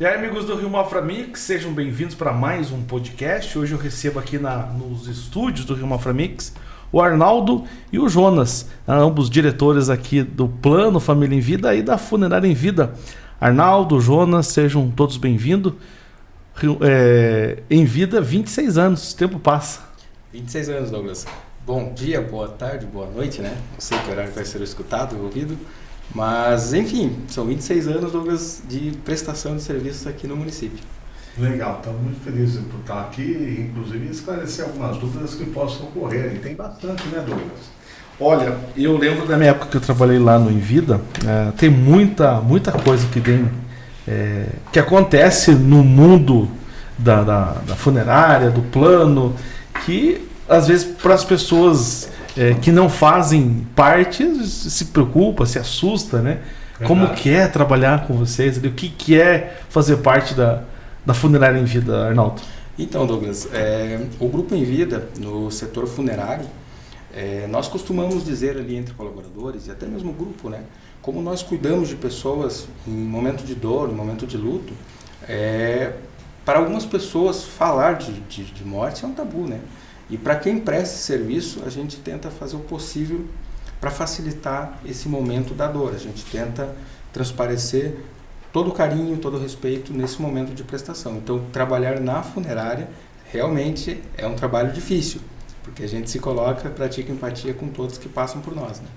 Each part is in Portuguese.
E aí, amigos do Rio Mafra Mix, sejam bem-vindos para mais um podcast. Hoje eu recebo aqui na, nos estúdios do Rio Mafra Mix o Arnaldo e o Jonas, ambos diretores aqui do Plano Família em Vida e da Funerária em Vida. Arnaldo, Jonas, sejam todos bem-vindos. É, em vida, 26 anos, o tempo passa. 26 anos, Douglas. Bom dia, boa tarde, boa noite, né? Não sei que horário vai ser escutado, ouvido. Mas, enfim, são 26 anos, Douglas, de prestação de serviços aqui no município. Legal, estamos muito felizes por estar aqui e, inclusive, esclarecer algumas dúvidas que possam ocorrer. E tem bastante, né, Douglas? Olha, eu lembro da minha época que eu trabalhei lá no Envida, é, tem muita, muita coisa que tem, é, que acontece no mundo da, da, da, funerária, do plano, que às vezes para as pessoas é, que não fazem parte se preocupa, se assusta, né? Como que é trabalhar com vocês? O que, que é fazer parte da, da funerária em vida, Arnaldo? Então, Douglas, é, o grupo em vida no setor funerário, é, nós costumamos dizer ali entre colaboradores e até mesmo o grupo, né? Como nós cuidamos de pessoas em momento de dor, em momento de luto, é, para algumas pessoas falar de, de, de morte é um tabu, né? E para quem presta serviço, a gente tenta fazer o possível para facilitar esse momento da dor. A gente tenta transparecer todo o carinho, todo o respeito nesse momento de prestação. Então, trabalhar na funerária realmente é um trabalho difícil, porque a gente se coloca, pratica empatia com todos que passam por nós. Né?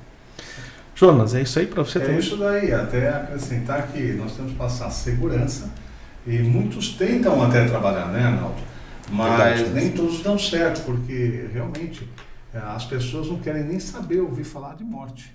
Jonas, é isso aí para você é também? É isso daí, até acrescentar que nós temos que passar segurança e muitos tentam até trabalhar, né, Arnaldo? Mas Verdade, nem todos dão certo, porque realmente é, as pessoas não querem nem saber ouvir falar de morte.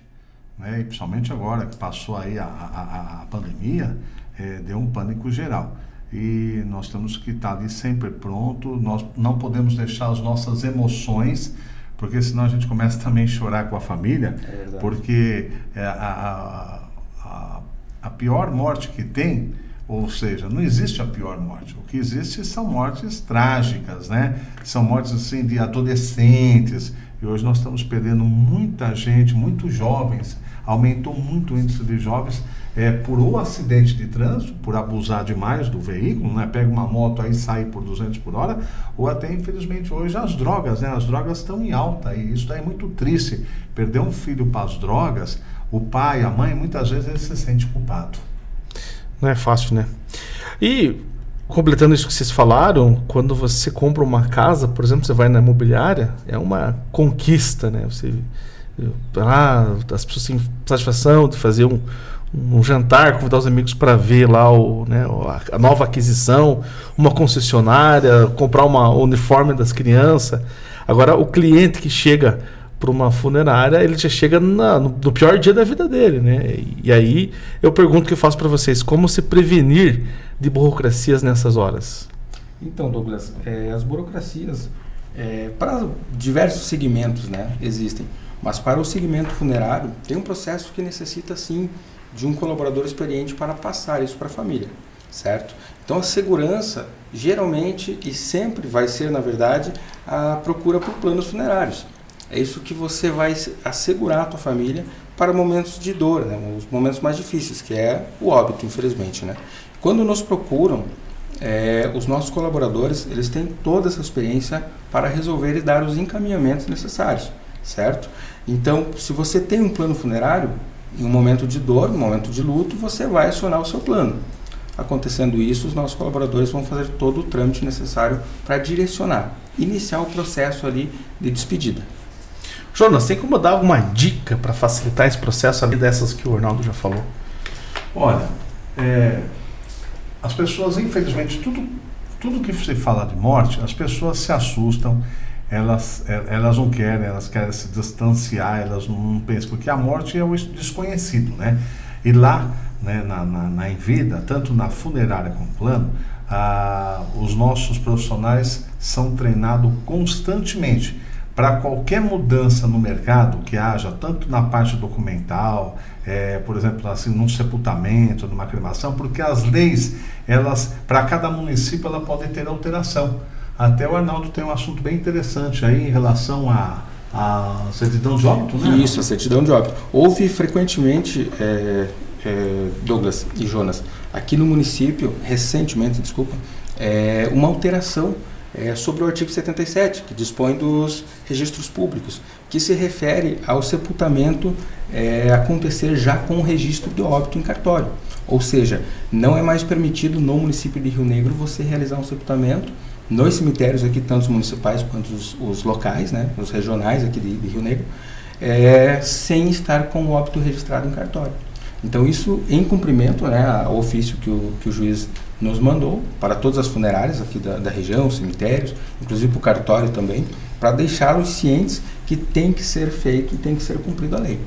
Né? E principalmente agora que passou aí a, a, a pandemia, é, deu um pânico geral. E nós temos que estar ali sempre pronto, nós não podemos deixar as nossas emoções, porque senão a gente começa também a chorar com a família, é porque é, a, a, a pior morte que tem ou seja, não existe a pior morte. O que existe são mortes trágicas, né? São mortes assim de adolescentes. E hoje nós estamos perdendo muita gente, muitos jovens. Aumentou muito o índice de jovens é, por ou acidente de trânsito, por abusar demais do veículo, né? Pega uma moto aí sai por 200 por hora, ou até infelizmente hoje as drogas, né? As drogas estão em alta e isso é muito triste. Perder um filho para as drogas, o pai, a mãe, muitas vezes ele se sente culpado. Não é fácil, né? E completando isso que vocês falaram, quando você compra uma casa, por exemplo, você vai na imobiliária, é uma conquista, né? Você ah, as pessoas têm satisfação de fazer um, um jantar, convidar os amigos para ver lá o, né, a nova aquisição, uma concessionária, comprar uma uniforme das crianças. Agora, o cliente que chega para uma funerária, ele já chega na, no, no, pior dia da vida dele, né? E, aí eu pergunto que eu faço para vocês, como se prevenir de burocracias nessas horas? Então, Douglas, é, as burocracias é, para diversos segmentos, né, existem, mas para o segmento funerário tem um processo que necessita sim de um colaborador experiente para passar isso para a família, certo? Então a segurança geralmente e sempre vai ser, na verdade, a procura por planos funerários. É isso que você vai assegurar a tua família para momentos de dor, né? os momentos mais difíceis, que é o óbito, infelizmente. Né? Quando nos procuram, é, os nossos colaboradores eles têm toda essa experiência para resolver e dar os encaminhamentos necessários, certo? Então, se você tem um plano funerário, em um momento de dor, em um momento de luto, você vai acionar o seu plano. Acontecendo isso, os nossos colaboradores vão fazer todo o trâmite necessário para direcionar, iniciar o processo ali de despedida. Jonas, tem como dar alguma dica para facilitar esse processo ali dessas que o Arnaldo já falou? Olha, é, as pessoas, infelizmente, tudo, tudo que se fala de morte, as pessoas se assustam, elas, é, elas não querem, elas querem se distanciar, elas não pensam, porque a morte é o desconhecido, né? E lá, né, na, na, na Envida, tanto na funerária como plano, ah, os nossos profissionais são treinados constantemente para qualquer mudança no mercado que haja, tanto na parte documental, é, por exemplo, assim, num sepultamento, numa cremação, porque as leis, elas, para cada município, ela pode ter alteração. Até o Arnaldo tem um assunto bem interessante aí em relação a a certidão de óbito, né? Isso, a certidão de óbito. Houve frequentemente é, é, Douglas e Jonas, aqui no município, recentemente, desculpa, é, uma alteração é, sobre o artigo 77, que dispõe dos registros públicos, que se refere ao sepultamento é, acontecer já com o registro de óbito em cartório. Ou seja, não é mais permitido no município de Rio Negro você realizar um sepultamento nos cemitérios aqui, tanto os municipais quanto os, os locais, né, os regionais aqui de, de Rio Negro, é, sem estar com o óbito registrado em cartório. Então isso em cumprimento né, ao ofício que o, que o juiz nos mandou para todas as funerárias aqui da, da região, cemitérios, inclusive para o cartório também, para deixá-los cientes que tem que ser feito e tem que ser cumprido a lei,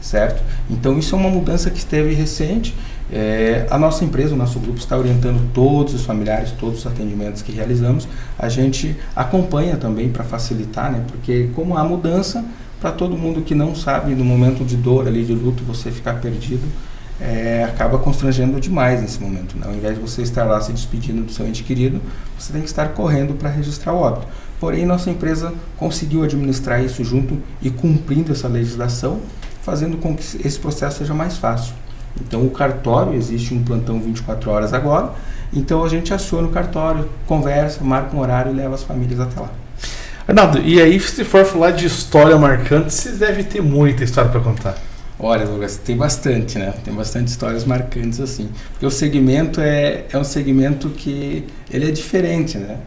certo? Então isso é uma mudança que esteve recente. É, a nossa empresa, o nosso grupo está orientando todos os familiares, todos os atendimentos que realizamos. A gente acompanha também para facilitar, né? Porque como há mudança, para todo mundo que não sabe no momento de dor ali de luto você ficar perdido, é, acaba constrangendo demais nesse momento. Né? Ao invés de você estar lá se despedindo do seu ente querido, você tem que estar correndo para registrar o óbito. Porém, nossa empresa conseguiu administrar isso junto e cumprindo essa legislação, fazendo com que esse processo seja mais fácil. Então, o cartório, existe um plantão 24 horas agora, então a gente aciona o cartório, conversa, marca um horário e leva as famílias até lá. Arnaldo, e aí se for falar de história marcante, vocês devem ter muita história para contar. Olha, Douglas, tem bastante, né? Tem bastante histórias marcantes assim. Porque o segmento é, é um segmento que ele é diferente, né?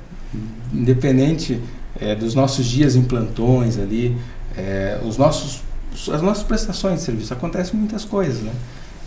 Independente é, dos nossos dias em plantões ali, é, os nossos, as nossas prestações de serviço, acontecem muitas coisas, né?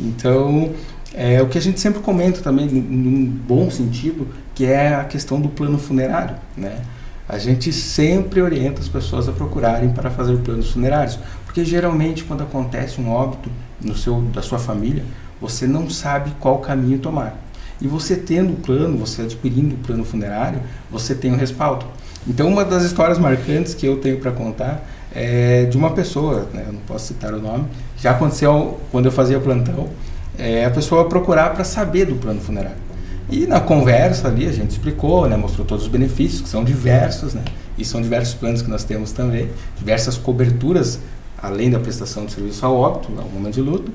Então, é o que a gente sempre comenta também, num bom sentido, que é a questão do plano funerário, né? A gente sempre orienta as pessoas a procurarem para fazer planos funerários, porque geralmente quando acontece um óbito no seu, da sua família, você não sabe qual caminho tomar. E você tendo o plano, você adquirindo o plano funerário, você tem o um respaldo. Então uma das histórias marcantes que eu tenho para contar é de uma pessoa, né, eu não posso citar o nome, já aconteceu quando eu fazia plantão, é a pessoa procurar para saber do plano funerário. E na conversa ali a gente explicou, né, mostrou todos os benefícios, que são diversos, né, e são diversos planos que nós temos também, diversas coberturas além da prestação de serviço ao óbito, ao momento de luto.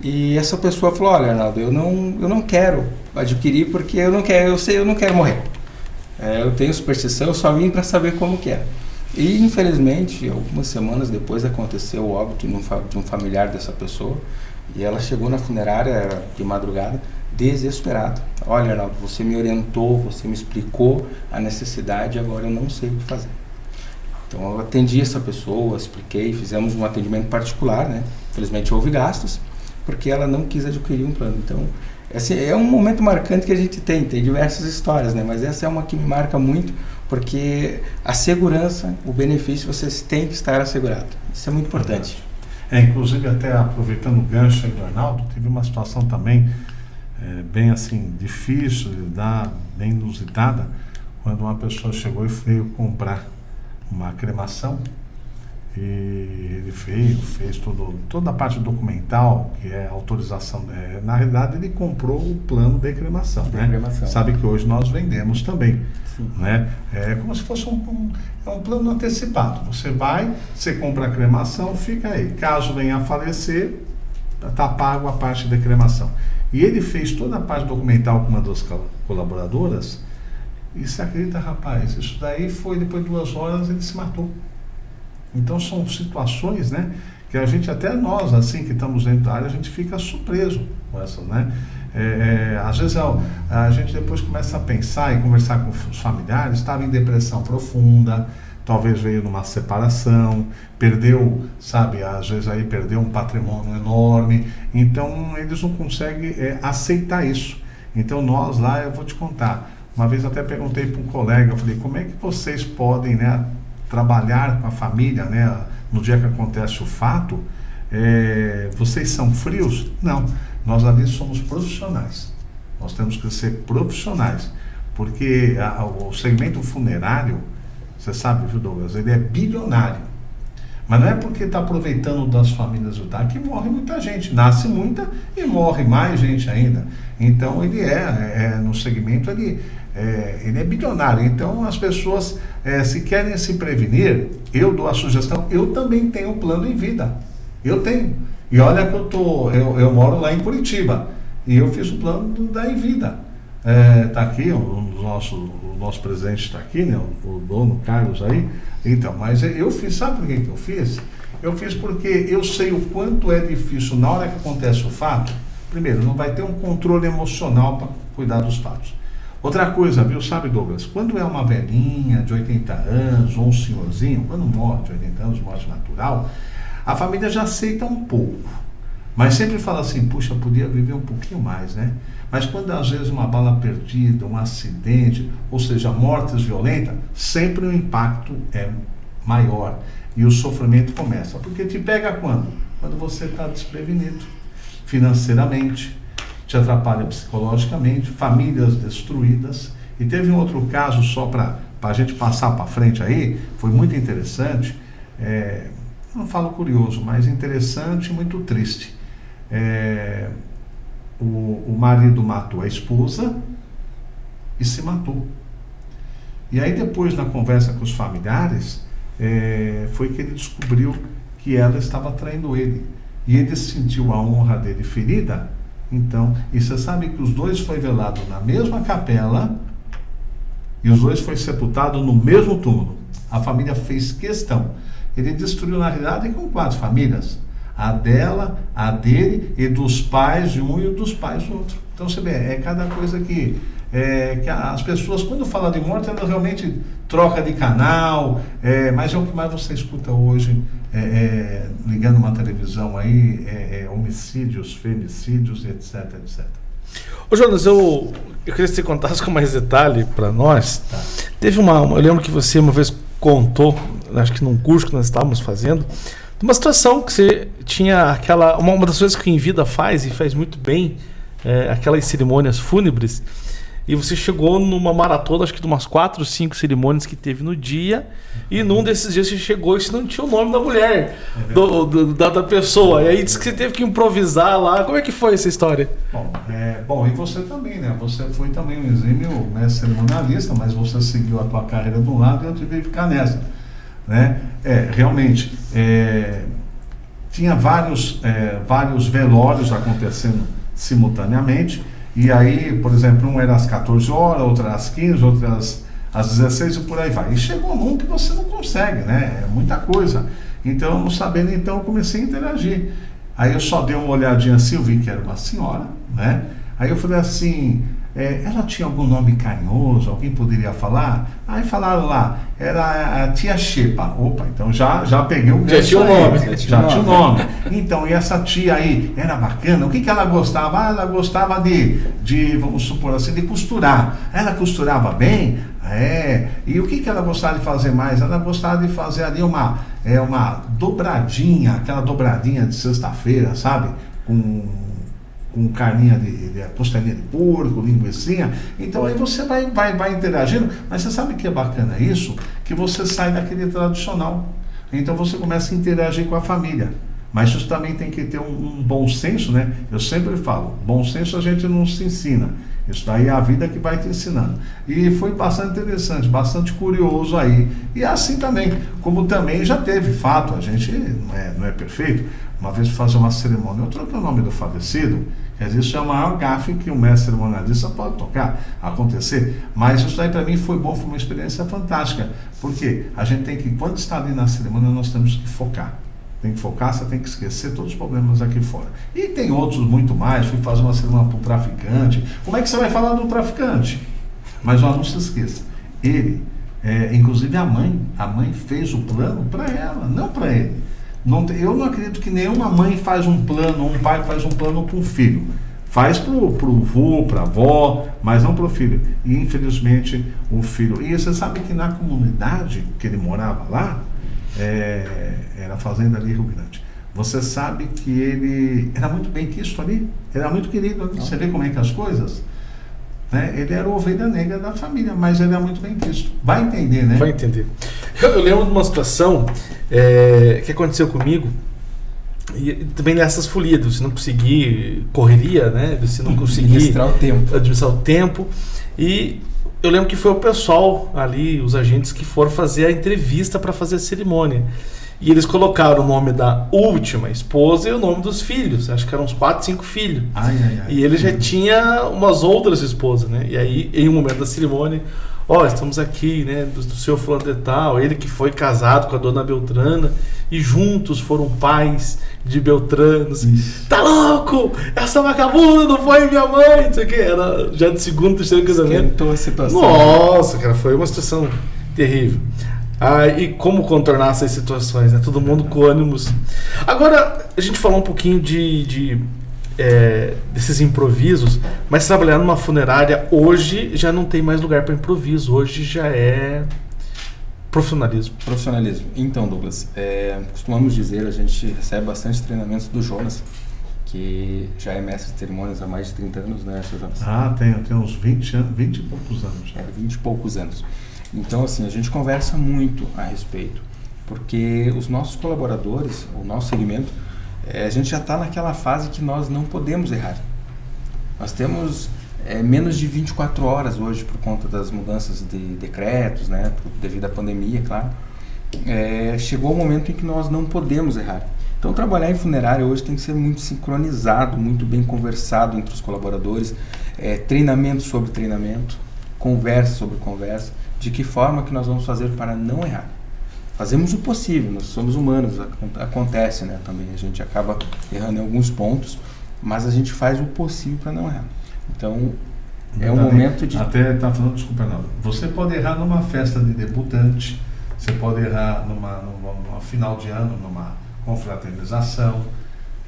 E essa pessoa falou: "Olha, Arnaldo, eu não, eu não quero adquirir porque eu não quero, eu sei, eu não quero morrer. É, eu tenho superstição, eu só vim para saber como que é". E infelizmente, algumas semanas depois aconteceu o óbito de um, de um familiar dessa pessoa, e ela chegou na funerária de madrugada desesperada. Olha, Arnaldo, você me orientou, você me explicou a necessidade, agora eu não sei o que fazer. Então eu atendi essa pessoa, expliquei, fizemos um atendimento particular, né? Infelizmente houve gastos, porque ela não quis adquirir um plano. Então, esse é um momento marcante que a gente tem, tem diversas histórias, né? Mas essa é uma que me marca muito, porque a segurança, o benefício, você tem que estar assegurado. Isso é muito importante. É, inclusive até aproveitando o gancho aí do Arnaldo, teve uma situação também é, bem assim, difícil de lidar, bem inusitada, quando uma pessoa chegou e veio comprar uma cremação e ele fez, fez todo, toda a parte documental, que é autorização. É, na realidade, ele comprou o plano de cremação. De né? cremação. Sabe que hoje nós vendemos também. Sim. Né? É como se fosse um, um, é um plano antecipado. Você vai, você compra a cremação, fica aí. Caso venha a falecer, está pago a parte de cremação. E ele fez toda a parte documental com uma das colaboradoras e você acredita, rapaz, isso daí foi depois de duas horas ele se matou. Então são situações, né? Que a gente, até nós, assim, que estamos dentro da área, a gente fica surpreso com essas, né? É, é, às vezes a, a, gente depois começa a pensar e conversar com os familiares, estava em depressão profunda, talvez veio numa separação, perdeu, sabe, às vezes aí perdeu um patrimônio enorme, então eles não conseguem é, aceitar isso. Então nós lá, eu vou te contar, uma vez até perguntei para um colega, eu falei, como é que vocês podem né, trabalhar com a família né, no dia que acontece o fato? É, vocês são frios? Não, nós ali somos profissionais. Nós temos que ser profissionais, porque a, o segmento funerário, você sabe, viu, Douglas, ele é bilionário. Mas não é porque está aproveitando das famílias do que morre muita gente. Nasce muita e morre mais gente ainda. Então ele é, é no segmento, ele, é, ele é bilionário. Então as pessoas, é, se querem se prevenir, eu dou a sugestão, eu também tenho plano em vida. Eu tenho. E olha que eu, tô, eu, eu moro lá em Curitiba. E eu fiz o plano da Envida. Está é, aqui, o nosso, o nosso presidente está aqui, né, o, o, dono Carlos aí. Então, mas eu fiz, sabe por que eu fiz? Eu fiz porque eu sei o quanto é difícil na hora que acontece o fato. Primeiro, não vai ter um controle emocional para cuidar dos fatos. Outra coisa, viu, sabe, Douglas? Quando é uma velhinha de 80 anos ou um senhorzinho, quando morre de 80 anos, morte natural, a família já aceita um pouco. Mas sempre fala assim, puxa, podia viver um pouquinho mais, né? Mas quando às vezes uma bala perdida, um acidente, ou seja, mortes violentas, sempre o impacto é maior e o sofrimento começa. Porque te pega quando? Quando você está desprevenido financeiramente, te atrapalha psicologicamente, famílias destruídas. E teve um outro caso, só para a gente passar para frente aí, foi muito interessante. É, não falo curioso, mas interessante e muito triste. É, o, o marido matou a esposa e se matou. E aí depois, na conversa com os familiares, é, foi que ele descobriu que ela estava traindo ele. E ele sentiu a honra dele ferida. Então, e você sabe que os dois foi velado na mesma capela e os dois foi sepultado no mesmo túmulo. A família fez questão. Ele destruiu, na realidade, com quatro famílias. A dela, a dele e dos pais de um e dos pais do outro. Então você vê, é cada coisa que, é, que as pessoas, quando falam de morte, elas realmente trocam de canal, é, mas é o que mais você escuta hoje, é, é ligando uma televisão aí, é, é, homicídios, femicídios, etc, etc. Ô Jonas, eu, eu queria que você contasse com mais detalhe para nós. Tá. Teve uma, eu lembro que você uma vez contou, acho que num curso que nós estávamos fazendo, uma situação que você tinha aquela. Uma, uma das coisas que em vida faz e faz muito bem, é, aquelas cerimônias fúnebres. E você chegou numa maratona, acho que de umas quatro, cinco cerimônias que teve no dia. E num desses dias você chegou e você não tinha o nome da mulher, do, do, da, da, pessoa. E aí disse que você teve que improvisar lá. Como é que foi essa história? Bom, é, bom e você também, né? Você foi também um exímio né, cerimonialista, mas você seguiu a tua carreira um lado e eu tive que ficar nessa. Né? É, realmente, é, tinha vários, é, vários velórios acontecendo simultaneamente, e aí, por exemplo, um era às 14 horas, outro às 15, outro às, às 16 e por aí vai. E chegou num que você não consegue, né? É muita coisa. Então, não sabendo, então eu comecei a interagir. Aí eu só dei uma olhadinha assim, eu vi que era uma senhora, né? Aí eu falei assim, é, ela tinha algum nome carinhoso, alguém poderia falar? Aí falaram lá, era a tia Xepa. Opa, então já, já peguei o Já tinha o nome. Já, já tinha o nome. Então, e essa tia aí era bacana? O que, que ela gostava? Ah, ela gostava de, de, vamos supor assim, de costurar. Ela costurava bem? É. E o que, que ela gostava de fazer mais? Ela gostava de fazer ali uma, é, uma dobradinha, aquela dobradinha de sexta-feira, sabe? Com com carninha de, de costelinha de porco, linguiça. Então aí você vai, vai, vai interagindo, mas você sabe que é bacana isso? Que você sai daquele tradicional. Então você começa a interagir com a família. Mas isso também tem que ter um, um, bom senso, né? Eu sempre falo, bom senso a gente não se ensina. Isso daí é a vida que vai te ensinando. E foi bastante interessante, bastante curioso aí. E assim também, como também já teve fato, a gente não é, não é perfeito, uma vez fazer uma cerimônia, eu troquei o nome do falecido, quer dizer, isso é o maior gafe que o mestre cerimonialista pode tocar, acontecer, mas isso aí para mim foi bom, foi uma experiência fantástica, porque a gente tem que, quando está ali na cerimônia, nós temos que focar. Tem que focar, você tem que esquecer todos os problemas aqui fora. E tem outros muito mais, fui fazer uma cerimônia para um traficante. Como é que você vai falar do traficante? Mas não se esqueça, ele, é, inclusive a mãe, a mãe fez o plano para ela, não para ele. Não, eu não acredito que nenhuma mãe faz um plano, um pai faz um plano para um filho. Faz para o vô, para a avó, mas não para o filho. E infelizmente o filho. E você sabe que na comunidade que ele morava lá, é, era a fazenda ali Rio Grande. Você sabe que ele era muito bem quisto ali, era muito querido ali. Você vê como é que as coisas. Né? Ele era o ovelha negra da família, mas ele é muito bem quisto. Vai entender, né? Vai entender. Eu, eu lembro de uma situação é, que aconteceu comigo, e também nessas folias, você não conseguir correria, né? Você não conseguir administrar o tempo. Administrar o tempo. E eu lembro que foi o pessoal ali, os agentes que foram fazer a entrevista para fazer a cerimônia. E eles colocaram o nome da última esposa e o nome dos filhos. Acho que eram uns 4, 5 filhos. Ai, ai, ai. E ele já tinha umas outras esposas, né? E aí, em um momento da cerimônia, ó, estamos aqui, né, do, do seu fulano de tal, ele que foi casado com a dona Beltrana, e juntos foram pais de Beltranos. Isso. Tá louco? Essa vagabunda não foi minha mãe, não sei o que. Era já de segundo, terceiro casamento. Esquentou a situação. Nossa, cara, foi uma situação terrível. Ah, e como contornar essas situações, né? Todo mundo com ânimos. Agora, a gente falou um pouquinho de, de, é, desses improvisos, mas trabalhar numa funerária hoje já não tem mais lugar para improviso. Hoje já é profissionalismo. Profissionalismo. Então, Douglas, é, costumamos dizer, a gente recebe bastante treinamentos do Jonas, que já é mestre de cerimônias há mais de 30 anos, né, seu Jonas? Ah, tem, tem uns 20, anos, 20 e poucos anos. É, 20 e poucos anos. Então, assim, a gente conversa muito a respeito, porque os nossos colaboradores, o nosso segmento, é, a gente já está naquela fase que nós não podemos errar. Nós temos é, menos de 24 horas hoje por conta das mudanças de decretos, né, devido à pandemia, claro. É, chegou o momento em que nós não podemos errar. Então, trabalhar em funerária hoje tem que ser muito sincronizado, muito bem conversado entre os colaboradores, é, treinamento sobre treinamento, conversa sobre conversa, de que forma que nós vamos fazer para não errar. Fazemos o possível, nós somos humanos, acon- acontece né, também, a gente acaba errando em alguns pontos, mas a gente faz o possível para não errar. Então, é um momento de... Até tá falando, desculpa, não. Você pode errar numa festa de debutante, você pode errar numa, numa, numa final de ano, numa confraternização,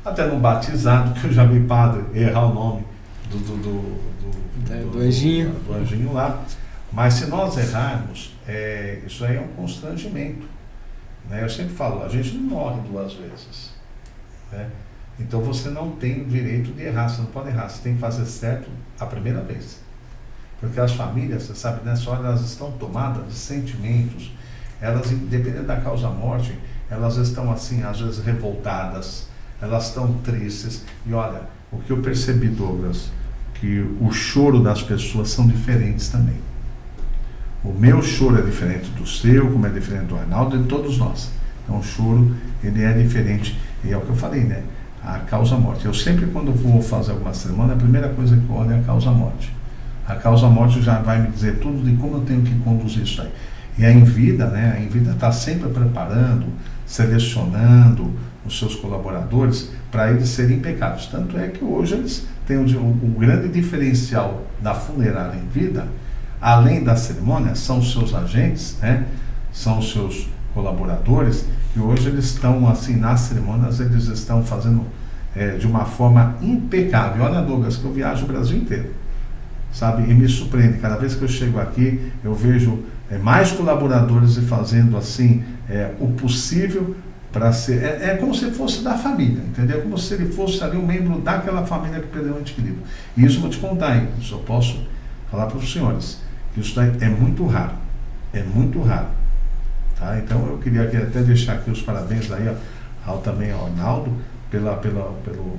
até num batizado, que eu já vi padre errar o nome do, do, do, É, do anjinho. do anjinho lá. Mas se nós errarmos, é, isso aí é um constrangimento. Né? Eu sempre falo, a gente não morre duas vezes. Né? Então você não tem o direito de errar, você não pode errar, você tem que fazer certo a primeira vez. Porque as famílias, você sabe, nessa hora elas estão tomadas de sentimentos, elas, independente da causa morte, elas estão assim, às vezes revoltadas, elas estão tristes. E olha, o que eu percebi, Douglas, que o choro das pessoas são diferentes também. O meu choro é diferente do seu, como é diferente do Arnaldo de todos nós. Então o choro, ele é diferente. E é o que eu falei, né? A causa-morte. Eu sempre, quando vou fazer alguma cerimônia, a primeira coisa que eu olho é a causa-morte. A causa-morte já vai me dizer tudo de como eu tenho que conduzir isso aí. E a Envida, né? A Envida está sempre preparando, selecionando os seus colaboradores para eles serem impecáveis. Tanto é que hoje eles têm o, o grande diferencial da funerária em vida, além da cerimônia, são os seus agentes, né? São os seus colaboradores, que hoje eles estão assim nas cerimônias, eles estão fazendo é, de uma forma impecável. Olha, Douglas, que eu viajo o Brasil inteiro sabe? E me surpreende. Cada vez que eu chego aqui, eu vejo é, mais colaboradores e fazendo assim é, o possível para ser. É, é como se fosse da família, entendeu? Como se ele fosse ali um membro daquela família que perdeu o querido. E isso eu vou te contar, hein? Isso eu posso falar para os senhores. Isso daí é muito raro. É muito raro. Tá? Então eu queria aqui até deixar aqui os parabéns aí ó, ao também ao Arnaldo pela, pela, pelo,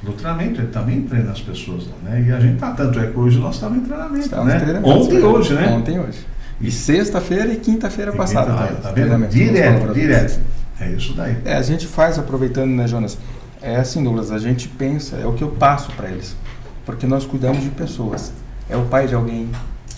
pelo treinamento, ele também treina as pessoas lá, né? E a gente tá, tanto é que hoje nós estamos em treinamento, Estamos né? treinamentos, Ontem e hoje, né? Ontem e hoje. E sexta-feira e quinta-feira E passada. tá, tá vendo? Direto, direto. É isso daí. É, a gente faz, aproveitando, né, Jonas? É assim, Douglas, a gente pensa, é o que eu passo para eles. Porque nós cuidamos de pessoas. É o pai de alguém,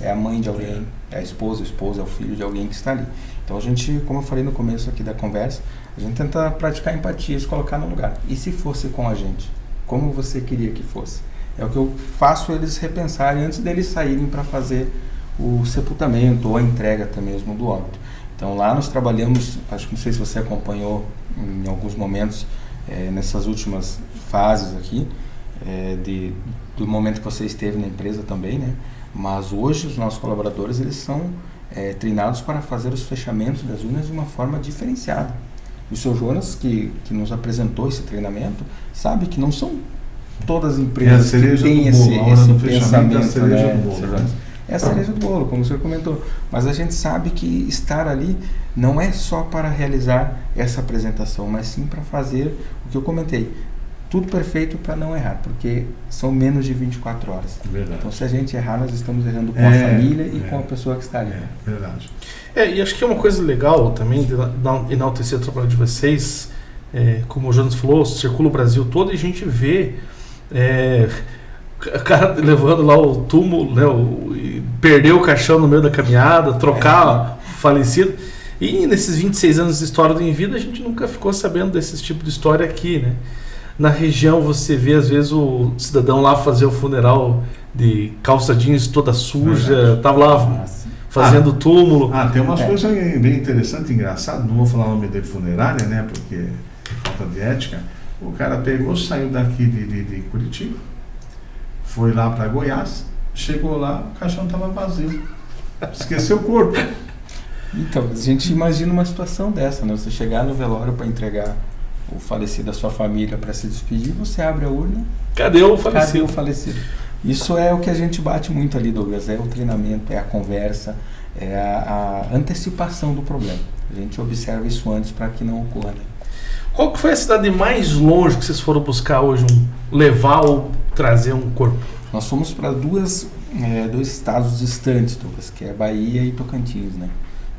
é a mãe de alguém, é a esposa, o esposo, é o filho de alguém que está ali. Então a gente, como eu falei no começo aqui da conversa, a gente tenta praticar empatia, se colocar no lugar. E se fosse com a gente? Como você queria que fosse? É o que eu faço eles repensarem antes deles saírem para fazer o sepultamento ou a entrega até mesmo do óbito. Então lá nós trabalhamos, acho que não sei se você acompanhou em alguns momentos eh, nessas últimas fases aqui, eh, de, do momento que você esteve na empresa também, né? Mas hoje os nossos colaboradores eles são eh, treinados para fazer os fechamentos das urnas de uma forma diferenciada. E o seu Jonas, que, que nos apresentou esse treinamento, sabe que não são todas as É empresas que cereja têm esse, bolo, esse do fechamento é a pensamento, cereja né, do bolo, né? É a cereja do bolo, como o senhor comentou. Mas a gente sabe que estar ali não é só para realizar essa apresentação, mas sim para fazer o que eu comentei. Tudo perfeito para não errar, porque são menos de 24 horas. Verdade. Então, se a gente errar, nós estamos errando com é, a família e é, com a pessoa que está ali. É, verdade. É, e acho que é uma coisa legal também de enaltecer o trabalho de vocês. É, como o Jonas falou, circula o Brasil todo e a gente vê é, o cara levando lá o túmulo, né, o, perdeu o caixão no meio da caminhada, trocar é. falecido. E nesses 26 anos de história do Em Vida, a gente nunca ficou sabendo desse tipo de história aqui, né? Na região você vê às vezes o cidadão lá fazer o funeral de calça jeans toda suja, tava lá fazendo ah, túmulo. Ah, tem umas é. coisas bem interessantes, engraçadas, não vou falar o nome dele funerária, né? Porque é falta de ética. O cara pegou, saiu daqui de, de, de Curitiba, foi lá para Goiás, chegou lá, o caixão estava vazio. Esqueceu o corpo. Então, a gente imagina uma situação dessa, né? Você chegar no velório para entregar o falecido da sua família para se despedir, você abre a urna. Cadê o falecido? Cadê o falecido? Isso é o que a gente bate muito ali, Douglas. É o treinamento, é a conversa, é a, a antecipação do problema. A gente observa isso antes para que não ocorra. Né? Qual que foi a cidade mais longe que vocês foram buscar hoje, um, levar ou trazer um corpo? Nós fomos para duas, é, dois estados distantes, Douglas, que é Bahia e Tocantins, né?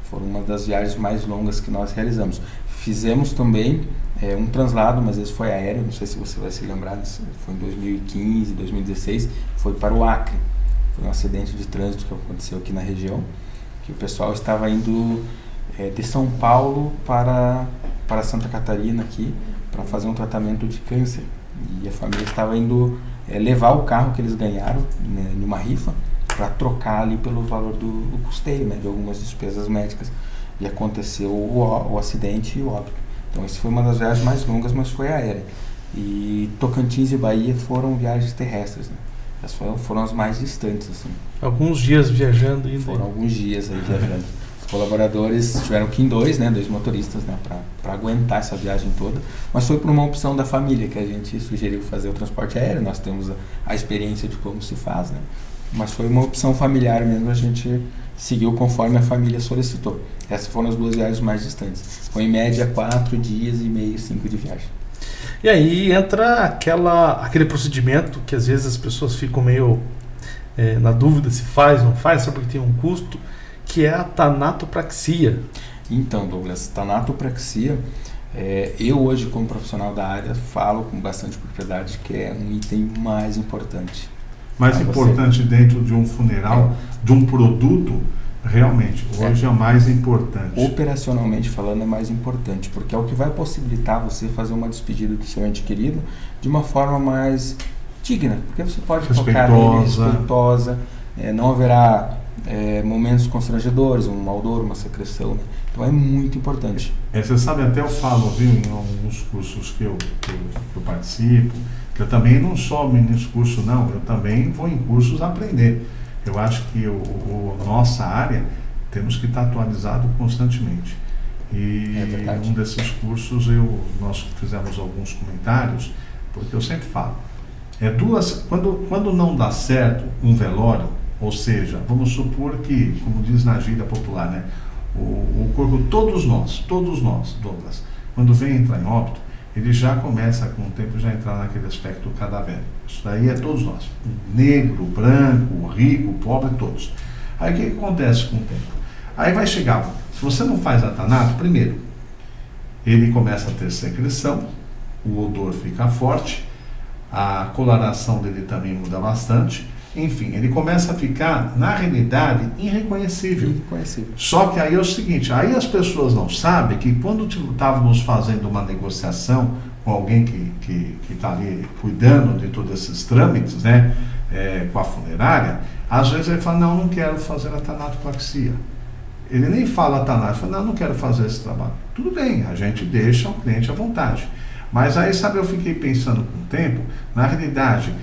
Foram uma das viagens mais longas que nós realizamos. Fizemos também é, um translado, mas esse foi aéreo, não sei se você vai se lembrar, foi em 2015, 2016, foi para o Acre. Foi um acidente de trânsito que aconteceu aqui na região, que o pessoal estava indo é, de São Paulo para, para Santa Catarina aqui, para fazer um tratamento de câncer. E a família estava indo é, levar o carro que eles ganharam né, numa rifa para trocar ali pelo valor do, do custeio, né, de algumas despesas médicas. E aconteceu o, o acidente e o óbito. Então, isso foi uma das viagens mais longas, mas foi aérea. E Tocantins e Bahia foram viagens terrestres, né? Essas foram, foram as mais distantes, assim. Alguns dias viajando ainda. Foram alguns dias aí viajando. Os colaboradores tiveram que ir em dois, né? Dois motoristas, né? Para aguentar essa viagem toda. Mas foi por uma opção da família que a gente sugeriu fazer o transporte aéreo. Nós temos a, a experiência de como se faz, né? Mas foi uma opção familiar mesmo, a gente seguiu conforme a família solicitou. Essas foram as duas viagens mais distantes. Foi em média quatro dias e meio, cinco de viagem. E aí entra aquela, aquele procedimento que às vezes as pessoas ficam meio é, na dúvida se faz ou não faz, só porque tem um custo, que é a tanatopraxia. Então, Douglas, tanatopraxia, é, eu hoje como profissional da área falo com bastante propriedade que é um item mais importante. Mais importante você... dentro de um funeral, de um produto, Realmente, hoje é. é mais importante. Operacionalmente falando, é mais importante, porque é o que vai possibilitar você fazer uma despedida do seu ente querido de uma forma mais digna, porque você pode respeitosa. tocar respeitosa, é, não haverá é, momentos constrangedores, um maldor, uma secreção. Né? Então é muito importante. É, você sabe, até eu falo, viu, em alguns cursos que eu, que eu, que eu participo, eu também não só ministro curso, não, eu também vou em cursos aprender. Eu acho que o, o nossa área temos que estar atualizado constantemente. E é um desses cursos eu, nós fizemos alguns comentários, porque eu sempre falo, é duas, quando, quando não dá certo um velório, ou seja, vamos supor que, como diz na gíria popular, né, o, o corpo, todos nós, todos nós, Douglas, quando vem entrar em óbito, ele já começa com o tempo já entrar naquele aspecto cadavérico. Isso daí é todos nós. Negro, branco, rico, pobre, todos. Aí o que, que acontece com o tempo? Aí vai chegar, se você não faz atanato, primeiro, ele começa a ter secreção, o odor fica forte, a coloração dele também muda bastante, enfim, ele começa a ficar, na realidade, irreconhecível. irreconhecível. Só que aí é o seguinte, aí as pessoas não sabem que quando estávamos fazendo uma negociação com alguém que está ali cuidando de todos esses trâmites, né, é, com a funerária, às vezes ele fala, não, não quero fazer a tanatoplaxia. Ele nem fala tanato, ele fala, não, não quero fazer esse trabalho. Tudo bem, a gente deixa o cliente à vontade. Mas aí, sabe, eu fiquei pensando com o tempo, na realidade,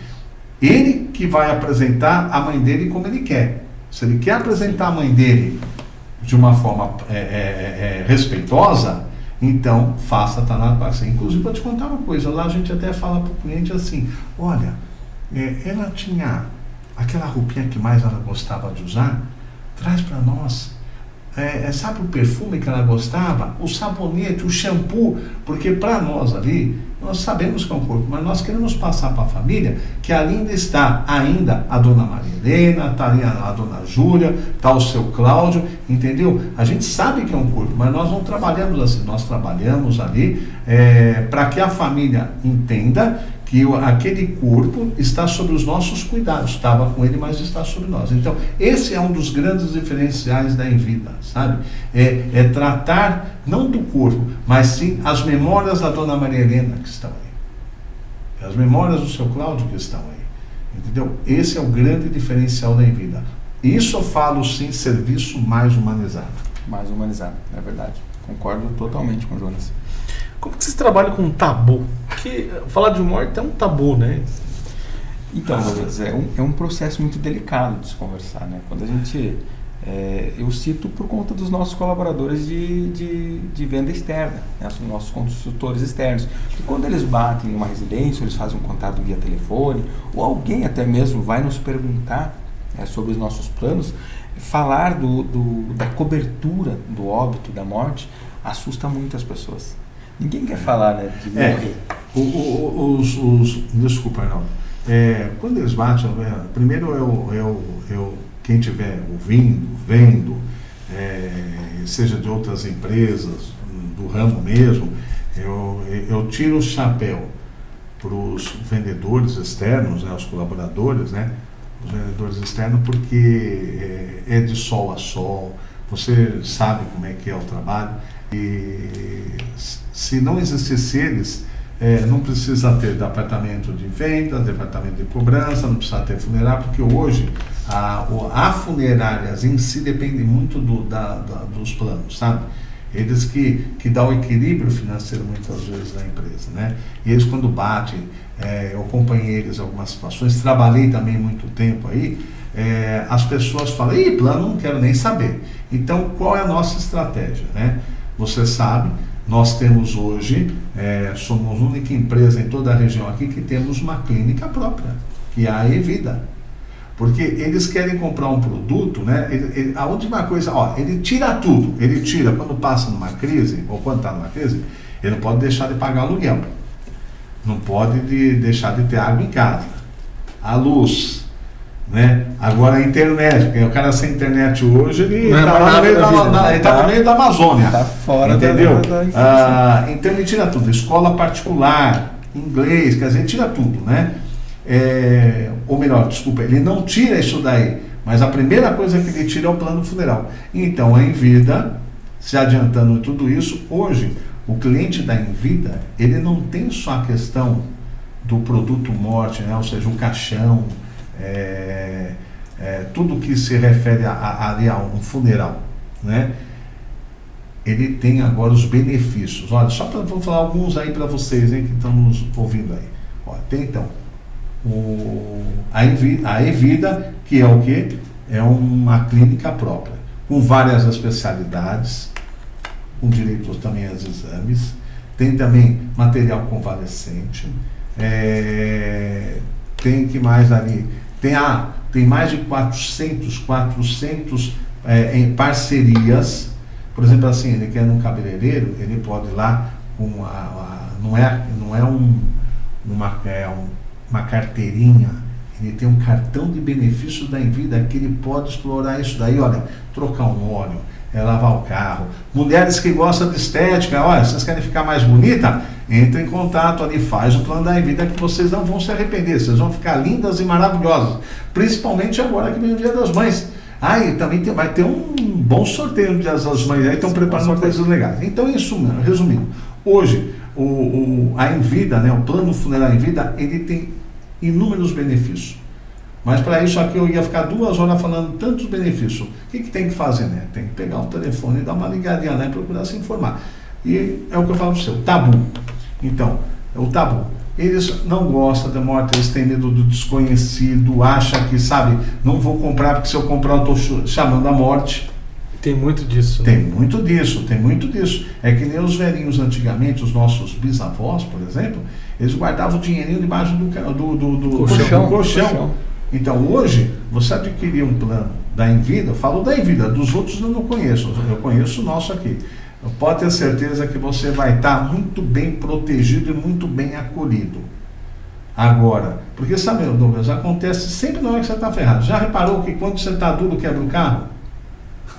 ele que vai apresentar a mãe dele como ele quer. Se ele quer apresentar a mãe dele de uma forma é, é, é, é respeitosa, então faça a Tanat Parceria. Inclusive, vou te contar uma coisa: lá a gente até fala para o cliente assim: olha, é, ela tinha aquela roupinha que mais ela gostava de usar, traz para nós. é, é, sabe o perfume que ela gostava? O sabonete, o shampoo, porque para nós ali, nós sabemos que é um corpo, mas nós queremos passar para a família que ali ainda está ainda a dona Maria Helena, está ali a, a dona Júlia, está o seu Cláudio, entendeu? A gente sabe que é um corpo, mas nós não trabalhamos assim, nós trabalhamos ali é, para que a família entenda que aquele corpo está sob os nossos cuidados, estava com ele, mas está sobre nós. Então, esse é um dos grandes diferenciais da Envida, sabe? É, é tratar não do corpo, mas sim as memórias da Dona Maria Helena que estão aí. As memórias do seu Cláudio que estão aí. Entendeu? Esse é o grande diferencial da Envida. Isso eu falo sim, serviço mais humanizado. Mais humanizado, é verdade. Concordo totalmente com o Jonas. Como que vocês trabalham com tabu? Porque falar de morte é um tabu, né? Então, é um, é um processo muito delicado de se conversar, né? Quando a gente... É, eu cito por conta dos nossos colaboradores de, de, de venda externa, né? os nossos consultores externos. Que quando eles batem em uma residência, eles fazem um contato via telefone, ou alguém até mesmo vai nos perguntar é, sobre os nossos planos, falar do, do, da cobertura do óbito, da morte, assusta muito as pessoas. Ninguém quer falar, né? De é, o, o, os, os, desculpa, Arnaldo. É, quando eles batem, é, primeiro eu, eu, eu, quem estiver ouvindo, vendo, é, seja de outras empresas, do ramo mesmo, eu, eu tiro o chapéu para os vendedores externos, né, os colaboradores, né, os vendedores externos, porque é, é de sol a sol, você sabe como é que é o trabalho. E se não existisse eles, é, não precisa ter departamento de vendas, departamento de cobrança, não precisa ter funerário, porque hoje a, a funerárias em si depende muito do, da, da, dos planos, sabe? Eles que, que dão equilíbrio financeiro muitas vezes da empresa, né? E eles quando batem, é, eu acompanhei eles em algumas situações, trabalhei também muito tempo aí, é, as pessoas falam, ih, plano não quero nem saber. Então, qual é a nossa estratégia, né? Você sabe, nós temos hoje, é, somos a única empresa em toda a região aqui que temos uma clínica própria, que é a Evida. Porque eles querem comprar um produto, né? Ele, ele, a última coisa, ó, ele tira tudo. Ele tira quando passa numa crise, ou quando está numa crise, ele não pode deixar de pagar aluguel. Não pode de, deixar de ter água em casa. A luz, né? Agora a internet, porque o cara sem internet hoje, ele está é no, meio da, na, ele tá no meio da Amazônia. Está fora entendeu? Da, da, ah, então ele tira tudo. Escola particular, inglês, quer dizer, tira tudo, né? É, ou melhor, desculpa, ele não tira isso daí, mas a primeira coisa que ele tira é o plano funeral. Então, a Envida, se adiantando tudo isso, hoje, o cliente da Envida, ele não tem só a questão do produto morte, né? ou seja, o caixão, é, é, tudo que se refere a, a, a, um funeral, né? ele tem agora os benefícios. Olha, só para vou falar alguns aí para vocês hein, que estão nos ouvindo aí. Olha, tem então o, a, Evida, a Evida, que é o que? É uma clínica própria, com várias especialidades, com direito também aos exames, tem também material convalescente, é, tem que mais ali tem, ah, tem mais de 400, 400 é, em parcerias. Por exemplo, assim, ele quer um cabeleireiro, ele pode ir lá com a, a não é, não é, um, uma, é um, uma carteirinha, ele tem um cartão de benefícios da Envida que ele pode explorar isso daí, olha, trocar um óleo, é lavar o carro. Mulheres que gostam de estética, olha, vocês querem ficar mais bonita? Entre em contato ali, faz o plano da vida que vocês não vão se arrepender, vocês vão ficar lindas e maravilhosas. Principalmente agora que vem o Dia das Mães. Ah, e também tem, vai ter um bom sorteio no Dia das Mães, aí estão preparando coisas legais. Então, isso, resumindo, hoje, o, o, a Envida, né, o plano funerário Envida, ele tem inúmeros benefícios. Mas para isso aqui eu ia ficar duas horas falando tantos benefícios. O que, que tem que fazer, né? Tem que pegar o telefone e dar uma ligadinha lá e procurar se informar. E é o que eu falo para você, o tabu. Então, é o tabu. Eles não gostam da morte, eles têm medo do desconhecido, acham que, sabe, não vou comprar porque se eu comprar eu estou chamando a morte. Tem muito disso. Né? Tem muito disso, tem muito disso. É que nem os velhinhos antigamente, os nossos bisavós, por exemplo, eles guardavam o dinheirinho debaixo do, do, do, do colchão. Do colchão. colchão. Então hoje, você adquirir um plano da Envida, eu falo da Envida, dos outros eu não conheço, eu conheço o nosso aqui. Pode ter certeza que você vai estar muito bem protegido e muito bem acolhido. Agora, porque sabe, Douglas, acontece sempre na hora que você está ferrado. Já reparou que quando você está duro quebra o carro?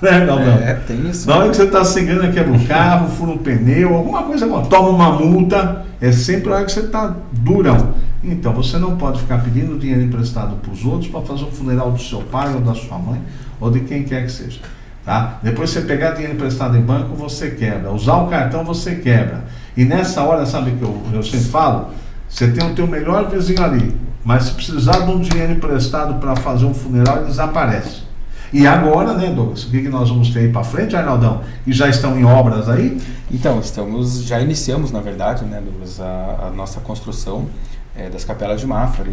Né, não, não. É, tem isso. Na hora que você está seguindo, quebra o carro, fura um pneu, alguma coisa, toma uma multa, é sempre a hora que você está durão. Então você não pode ficar pedindo dinheiro emprestado para os outros para fazer o funeral do seu pai ou da sua mãe ou de quem quer que seja. Tá? Depois você pegar dinheiro emprestado em banco, você quebra. Usar o cartão, você quebra. E nessa hora, sabe que eu, eu sempre falo? Você tem o teu melhor vizinho ali, mas se precisar de um dinheiro emprestado para fazer um funeral, ele desaparece. E agora, né, Douglas, o que, que nós vamos ter aí para frente, Arnaldão? E já estão em obras aí? Então, estamos, já iniciamos, na verdade, né, Douglas, a, a nossa construção é, das capelas de Mafra.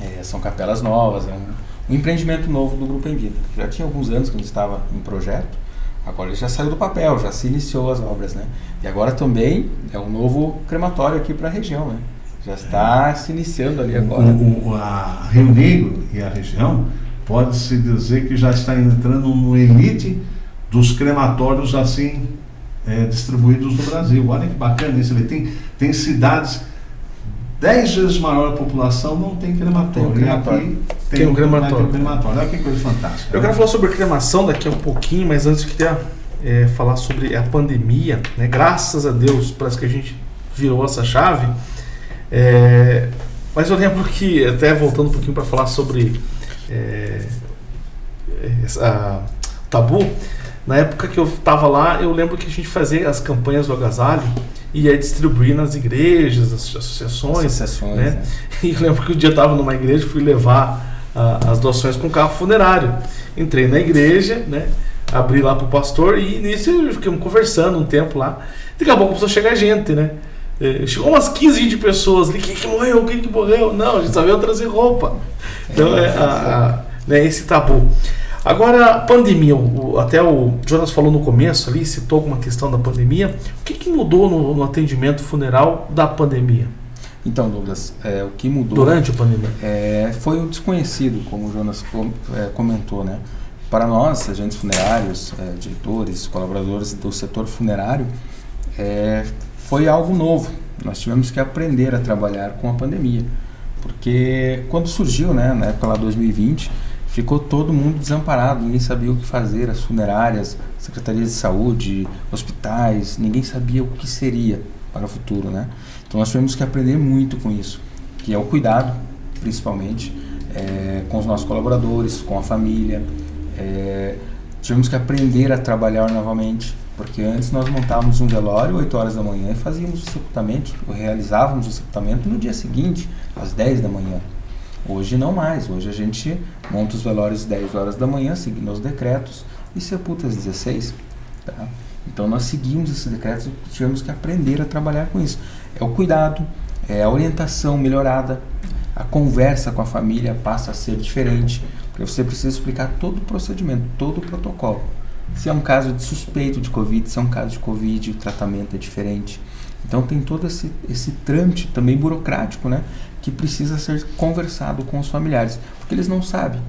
É, são capelas novas, é um, um, empreendimento novo do Grupo Em Vida. Já tinha alguns anos que a gente estava em projeto, agora ele já saiu do papel, já se iniciou as obras, né? E agora também é um novo crematório aqui para a região, né? Já está é. se iniciando ali agora. O, o, a Rio Negro e a região pode-se dizer que já está entrando no elite dos crematórios assim é, distribuídos no Brasil. Olha que bacana isso. Ele tem, tem cidades dez vezes maior a população não tem crematório. Tem um crematório. E aqui tem, tem um crematório. crematório. Olha que coisa fantástica. Eu né? quero falar sobre cremação daqui a um pouquinho, mas antes eu queria é, falar sobre a pandemia. Né? Graças a Deus, parece que a gente virou essa chave. É, mas eu lembro que, até voltando um pouquinho para falar sobre é, essa, tabu, na época que eu estava lá, eu lembro que a gente fazia as campanhas do agasalho e ia distribuir nas igrejas, as associações. associações né? né? E eu lembro que um dia eu estava numa igreja, fui levar uh, as doações com carro funerário. Entrei na igreja, né? abri lá para o pastor e nisso ficamos conversando um tempo lá. Daqui a pouco começou a chegar gente, né? É, chegou umas 15, 20 pessoas ali. Quem que morreu? Quem que morreu? Não, a gente só veio trazer roupa. Então é, a, a, né, esse tabu. Agora, pandemia, o, até o Jonas falou no começo ali, citou alguma questão da pandemia. O que, que mudou no, no, atendimento funeral da pandemia? Então, Douglas, é, o que mudou. Durante a pandemia? É, foi o desconhecido, como o Jonas com, é, comentou, né? Para nós, agentes funerários, é, diretores, colaboradores do setor funerário, é, foi algo novo. Nós tivemos que aprender a trabalhar com a pandemia. Porque quando surgiu, né, na época lá 2020, ficou todo mundo desamparado, ninguém sabia o que fazer, as funerárias, secretarias de saúde, hospitais, ninguém sabia o que seria para o futuro, né? Então nós tivemos que aprender muito com isso, que é o cuidado, principalmente, é, com os nossos colaboradores, com a família. É, tivemos que aprender a trabalhar novamente, porque antes nós montávamos um velório 8 horas da manhã e fazíamos o sepultamento, realizávamos o sepultamento no dia seguinte, às 10 da manhã. Hoje não mais, hoje a gente monta os velórios 10 horas da manhã, seguindo os decretos, e sepulta às 16. Tá? Então nós seguimos esses decretos e tivemos que aprender a trabalhar com isso. É o cuidado, é a orientação melhorada, a conversa com a família passa a ser diferente, porque você precisa explicar todo o procedimento, todo o protocolo. Se é um caso de suspeito de Covid, se é um caso de Covid, o tratamento é diferente. Então tem todo esse, esse trâmite também burocrático, né? Que precisa ser conversado com os familiares, porque eles não sabem.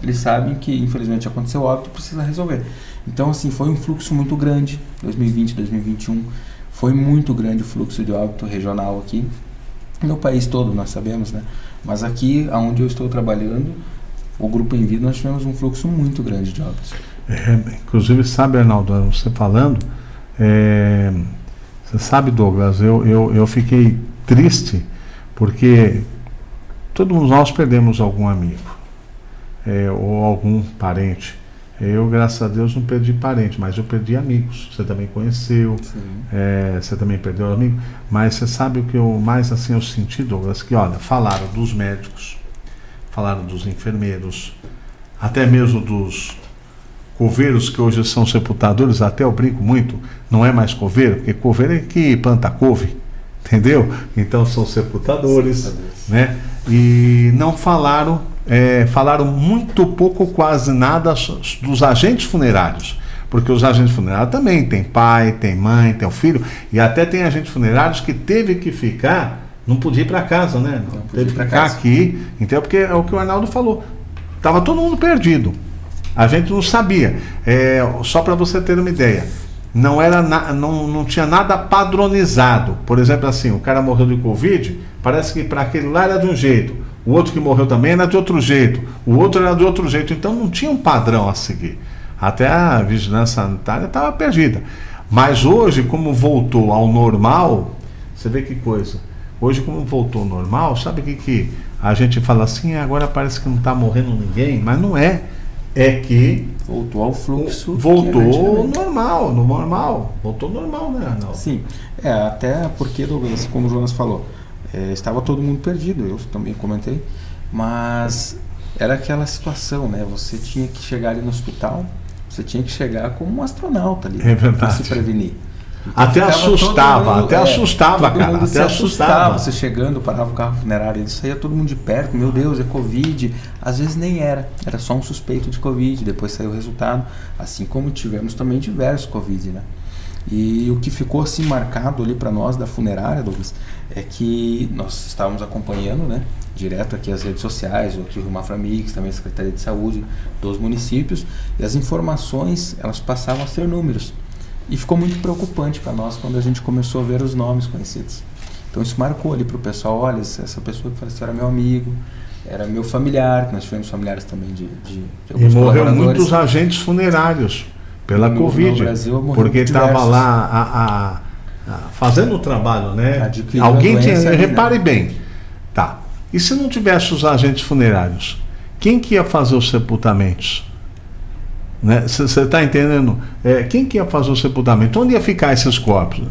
Eles sabem que infelizmente aconteceu óbito, precisa resolver. Então assim, foi um fluxo muito grande, 2020, 2021, foi muito grande o fluxo de óbito regional aqui. No país todo, nós sabemos, né? Mas aqui, onde eu estou trabalhando, o Grupo Em Vida, nós tivemos um fluxo muito grande de óbitos. É, inclusive, sabe, Arnaldo, você falando, é, você sabe, Douglas, eu, eu, eu fiquei triste porque todos nós perdemos algum amigo é, ou algum parente. Eu, graças a Deus, não perdi parente, mas eu perdi amigos. Você também conheceu, é, você também perdeu amigo. Mas você sabe o que eu mais assim eu senti, Douglas? Que olha, falaram dos médicos, falaram dos enfermeiros, até mesmo dos coveiros que hoje são sepultadores, até eu brinco muito, não é mais coveiro, porque coveiro é que planta couve, entendeu? Então são sepultadores, sepultadores. né? E não falaram, é, falaram muito pouco, quase nada dos agentes funerários. Porque os agentes funerários também tem pai, tem mãe, tem o filho, e até tem agentes funerários que teve que ficar, não podia ir para casa, né? Não, teve que ficar casa. aqui, entendeu? Porque é o que o Arnaldo falou. Tava todo mundo perdido. A gente não sabia. É, só para você ter uma ideia, não era na, não, não tinha nada padronizado. Por exemplo, assim, o cara morreu de Covid, parece que para aquele lá era de um jeito, o outro que morreu também era de outro jeito, o outro era de outro jeito. Então não tinha um padrão a seguir. Até a vigilância sanitária estava perdida. Mas hoje, como voltou ao normal, você vê que coisa. Hoje, como voltou ao normal, sabe o que, que a gente fala assim, agora parece que não está morrendo ninguém, mas não é. É que. Voltou ao fluxo. Voltou normal, no normal. Voltou normal, né, Arnaldo? Sim. É, até porque, Douglas, como o Jonas falou, é, estava todo mundo perdido, eu também comentei, mas era aquela situação, né? Você tinha que chegar ali no hospital, você tinha que chegar como um astronauta ali é para se prevenir. Até assustava, mundo, até é, assustava, cara. Até assustava. assustava. Você chegando, parava o carro funerário, ele saía todo mundo de perto, meu Deus, é Covid. Às vezes nem era, era só um suspeito de Covid, depois saiu o resultado. Assim como tivemos também diversos Covid, né? E o que ficou assim marcado ali para nós da funerária, Douglas, é que nós estávamos acompanhando, né, direto aqui as redes sociais, aqui o Maframix, também a Secretaria de Saúde dos municípios, e as informações, elas passavam a ser números. E ficou muito preocupante para nós quando a gente começou a ver os nomes conhecidos. Então isso marcou ali para o pessoal, olha, essa pessoa que faleceu era meu amigo, era meu familiar, nós tivemos familiares também de, de, de E morreu muitos agentes funerários pela no, Covid, no Brasil, porque estava lá a, a, a, fazendo o trabalho, né? Alguém tinha, ali, repare né? bem, tá? E se não tivesse os agentes funerários, quem que ia fazer os sepultamentos? Você né? está entendendo? É, quem que ia fazer o sepultamento? Onde ia ficar esses corpos?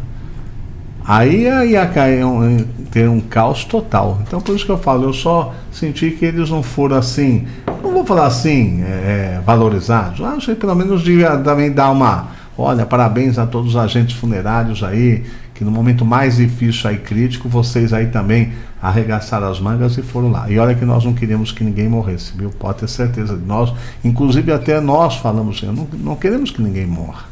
Aí ia cair um, ter um caos total. Então por isso que eu falo, eu só senti que eles não foram assim, não vou falar assim, é, valorizados. Acho que pelo menos devia também dar uma. Olha, parabéns a todos os agentes funerários aí, que no momento mais difícil aí, crítico, vocês aí também arregaçaram as mangas e foram lá. E olha que nós não queríamos que ninguém morresse, viu? Pode ter certeza. Nós, inclusive até nós falamos assim, não, não queremos que ninguém morra.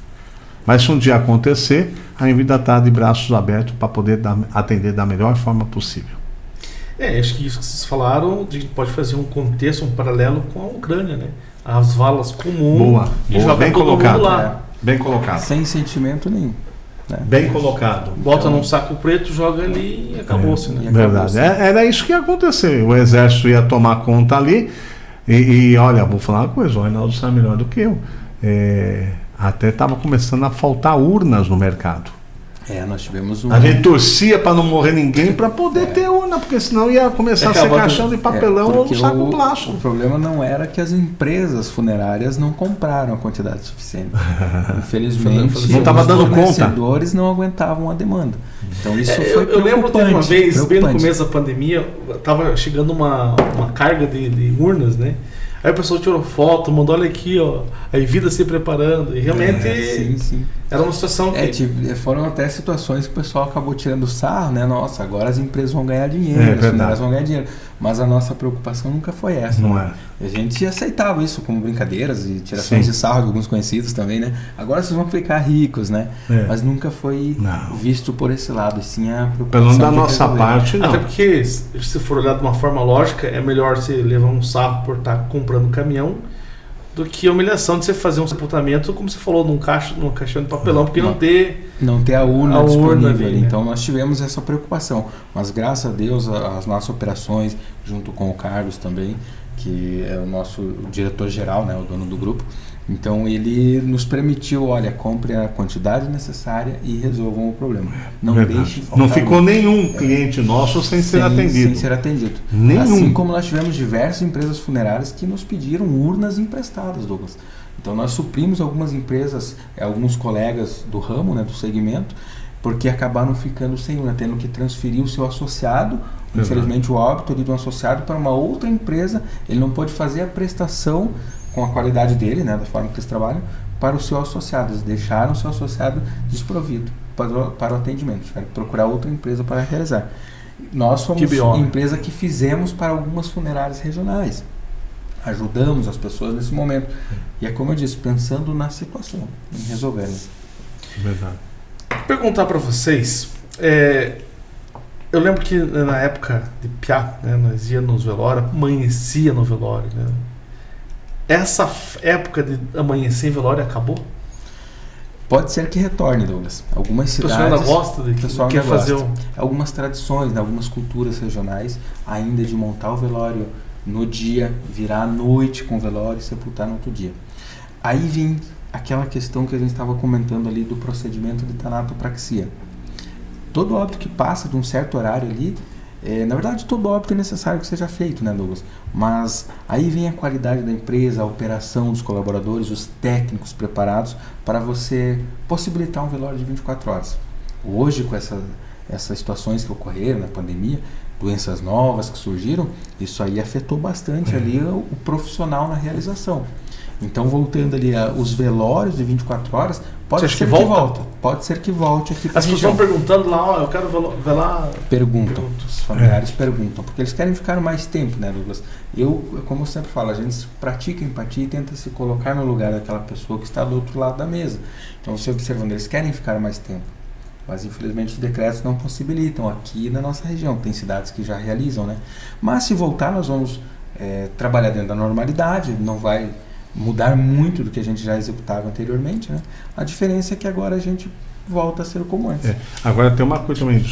Mas se um dia acontecer, a Envida está de braços abertos para poder dar, atender da melhor forma possível. É, acho que isso que vocês falaram, a gente pode fazer um contexto, um paralelo com a Ucrânia, né? As valas comuns boa, e boa, bem colocado, lá. É, bem colocado. Sem sentimento nenhum. Né? Bem colocado. Bota então, num saco preto, joga ali e acabou-se, é, né? Verdade. É, era isso que ia acontecer. O exército ia tomar conta ali. E, e olha, vou falar uma coisa, o Reinaldo sabe melhor do que eu. É, até estava começando a faltar urnas no mercado. É, nós tivemos um. A gente torcia para não morrer ninguém para poder é. ter urna, porque senão ia começar a ser caixão de papelão é, ou um saco o, plástico. O problema não era que as empresas funerárias não compraram a quantidade suficiente. Infelizmente, não estava dando conta. Os fornecedores não aguentavam a demanda. Então isso é, foi eu, eu lembro de uma vez, bem no começo da pandemia, estava chegando uma, uma carga de, de urnas, né? Aí o pessoal tirou foto, mandou, olha aqui, ó, a vida se preparando. E realmente é, sim, sim. Era uma situação é, que. É, foram até situações que o pessoal acabou tirando sarro, né? Nossa, agora as empresas vão ganhar dinheiro, é, as funerárias vão ganhar dinheiro. Mas a nossa preocupação nunca foi essa. Não né? é. A gente aceitava isso como brincadeiras e tirações Sim. de sarro de alguns conhecidos também, né? Agora vocês vão ficar ricos, né? É. Mas nunca foi não. visto por esse lado, sim a preocupação. Pelo da nossa parte, não. Até porque, se for olhar de uma forma lógica, é melhor você levar um sarro por estar comprando caminhão do que a humilhação de você fazer um sepultamento, como você falou, num caixa, num caixão de papelão, porque não, não ter não ter a urna a disponível. Urna ali, né? Então nós tivemos essa preocupação, mas graças a Deus as nossas operações, junto com o Carlos também, que é o nosso diretor geral, né, o dono do grupo, então ele nos permitiu, olha, compre a quantidade necessária e resolvam o problema. Não Verdade. deixe Não ficou nenhum cliente nosso sem, sem, ser atendido. Sem ser atendido. Nenhum. Assim como nós tivemos diversas empresas funerárias que nos pediram urnas emprestadas, Douglas. Então nós suprimos algumas empresas, eh, alguns colegas do ramo, né, do segmento, porque acabaram ficando sem urna, tendo que transferir o seu associado Infelizmente, o óbito de um associado para uma outra empresa, ele não pode fazer a prestação com a qualidade dele, né, da forma que eles trabalham, para o seu associado. Eles deixaram o seu associado desprovido para o, para o atendimento. Tiveram que procurar outra empresa para realizar. Nós somos a empresa que fizemos para algumas funerárias regionais. Ajudamos as pessoas nesse momento. E é como eu disse, pensando na situação, em resolver. Verdade. Perguntar para vocês, é, eu lembro que na época de Piá, né, nós ia nos velórios, amanhecia no velório, né? essa época de amanhecer em velório acabou? Pode ser que retorne, Douglas. Algumas cidades. O pessoal ainda gosta de pessoal quer fazer o... Algumas tradições, né, algumas culturas regionais, ainda de montar o velório no dia, virar à noite com o velório e sepultar no outro dia. Aí vem aquela questão que a gente estava comentando ali do procedimento de tanatopraxia. Todo óbito que passa de um certo horário ali, é, na verdade todo óbito é necessário que seja feito, né, Douglas? Mas aí vem a qualidade da empresa, a operação dos colaboradores, os técnicos preparados para você possibilitar um velório de 24 horas. Hoje, com essa, essas situações que ocorreram na pandemia, doenças novas que surgiram, isso aí afetou bastante é. ali o, o profissional na realização. Então, voltando ali a, os velórios de 24 horas, pode ser que, volta? que volte. Pode ser que volte aqui As pessoas estão perguntando lá, ó, eu quero velar. Perguntam. Os familiares é. perguntam, porque eles querem ficar mais tempo, né, Douglas? Eu, como eu sempre falo, a gente pratica empatia e tenta se colocar no lugar daquela pessoa que está do outro lado da mesa. Então, você observando, eles querem ficar mais tempo. Mas infelizmente os decretos não possibilitam aqui na nossa região. Tem cidades que já realizam, né? Mas se voltar, nós vamos é, trabalhar dentro da normalidade, não vai mudar muito do que a gente já executava anteriormente, né? A diferença é que agora a gente volta a ser como antes. É. Agora tem uma coisa também,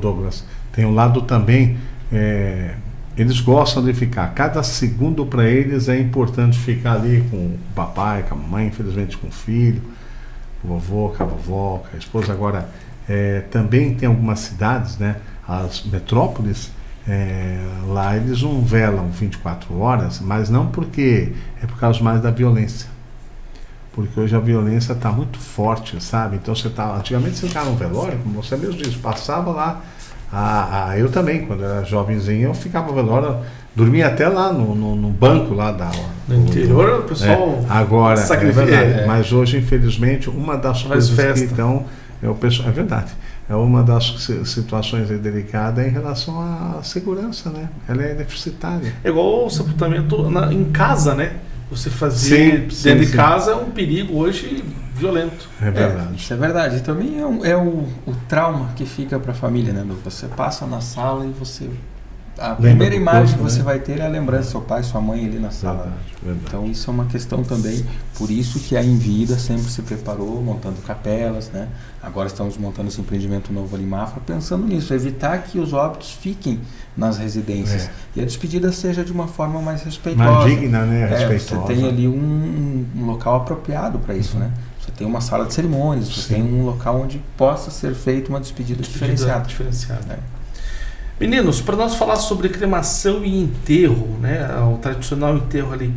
Douglas, tem um lado também, é, eles gostam de ficar, cada segundo para eles é importante ficar ali com o papai, com a mamãe, infelizmente com o filho, com o vovô, com a vovó, com a esposa. Agora, é, também tem algumas cidades, né, as metrópoles, é, lá eles não velam 24 horas, mas não porque é por causa mais da violência. Porque hoje a violência está muito forte, sabe? Então você tá. Antigamente você ficava no velório, como você mesmo disse, passava lá. A, a, eu também, quando era jovenzinho, eu ficava no velório, dormia até lá no, no, no banco lá da No interior o pessoal é, agora, é verdade, é. mas hoje, infelizmente, uma das coisas que então é o pessoal. É verdade é uma das situações delicadas em relação à segurança, né? Ela é deficitária. É igual o sepultamento na, em casa, né? Você fazer sim, dentro sim, de sim. casa é um perigo hoje violento. É verdade. É, isso é verdade. E também é, um, é o, o, trauma que fica para a família, né? Você passa na sala e você a Lembra primeira imagem corpo, que você né? vai ter é a lembrança do seu pai, sua mãe ali na sala. Verdade, verdade. Então isso é uma questão também, por isso que a Envida sempre se preparou montando capelas, né? Agora estamos montando esse empreendimento novo ali em Mafra, pensando nisso, evitar que os óbitos fiquem nas residências é. e a despedida seja de uma forma mais respeitosa. Mais digna, né? É, você tem ali um, um local apropriado para isso, uhum. né? Você tem uma sala de cerimônias, você Sim. tem um local onde possa ser feita uma despedida, despedida diferenciada. diferenciada. É. Meninos, para nós falar sobre cremação e enterro, né, o tradicional enterro ali,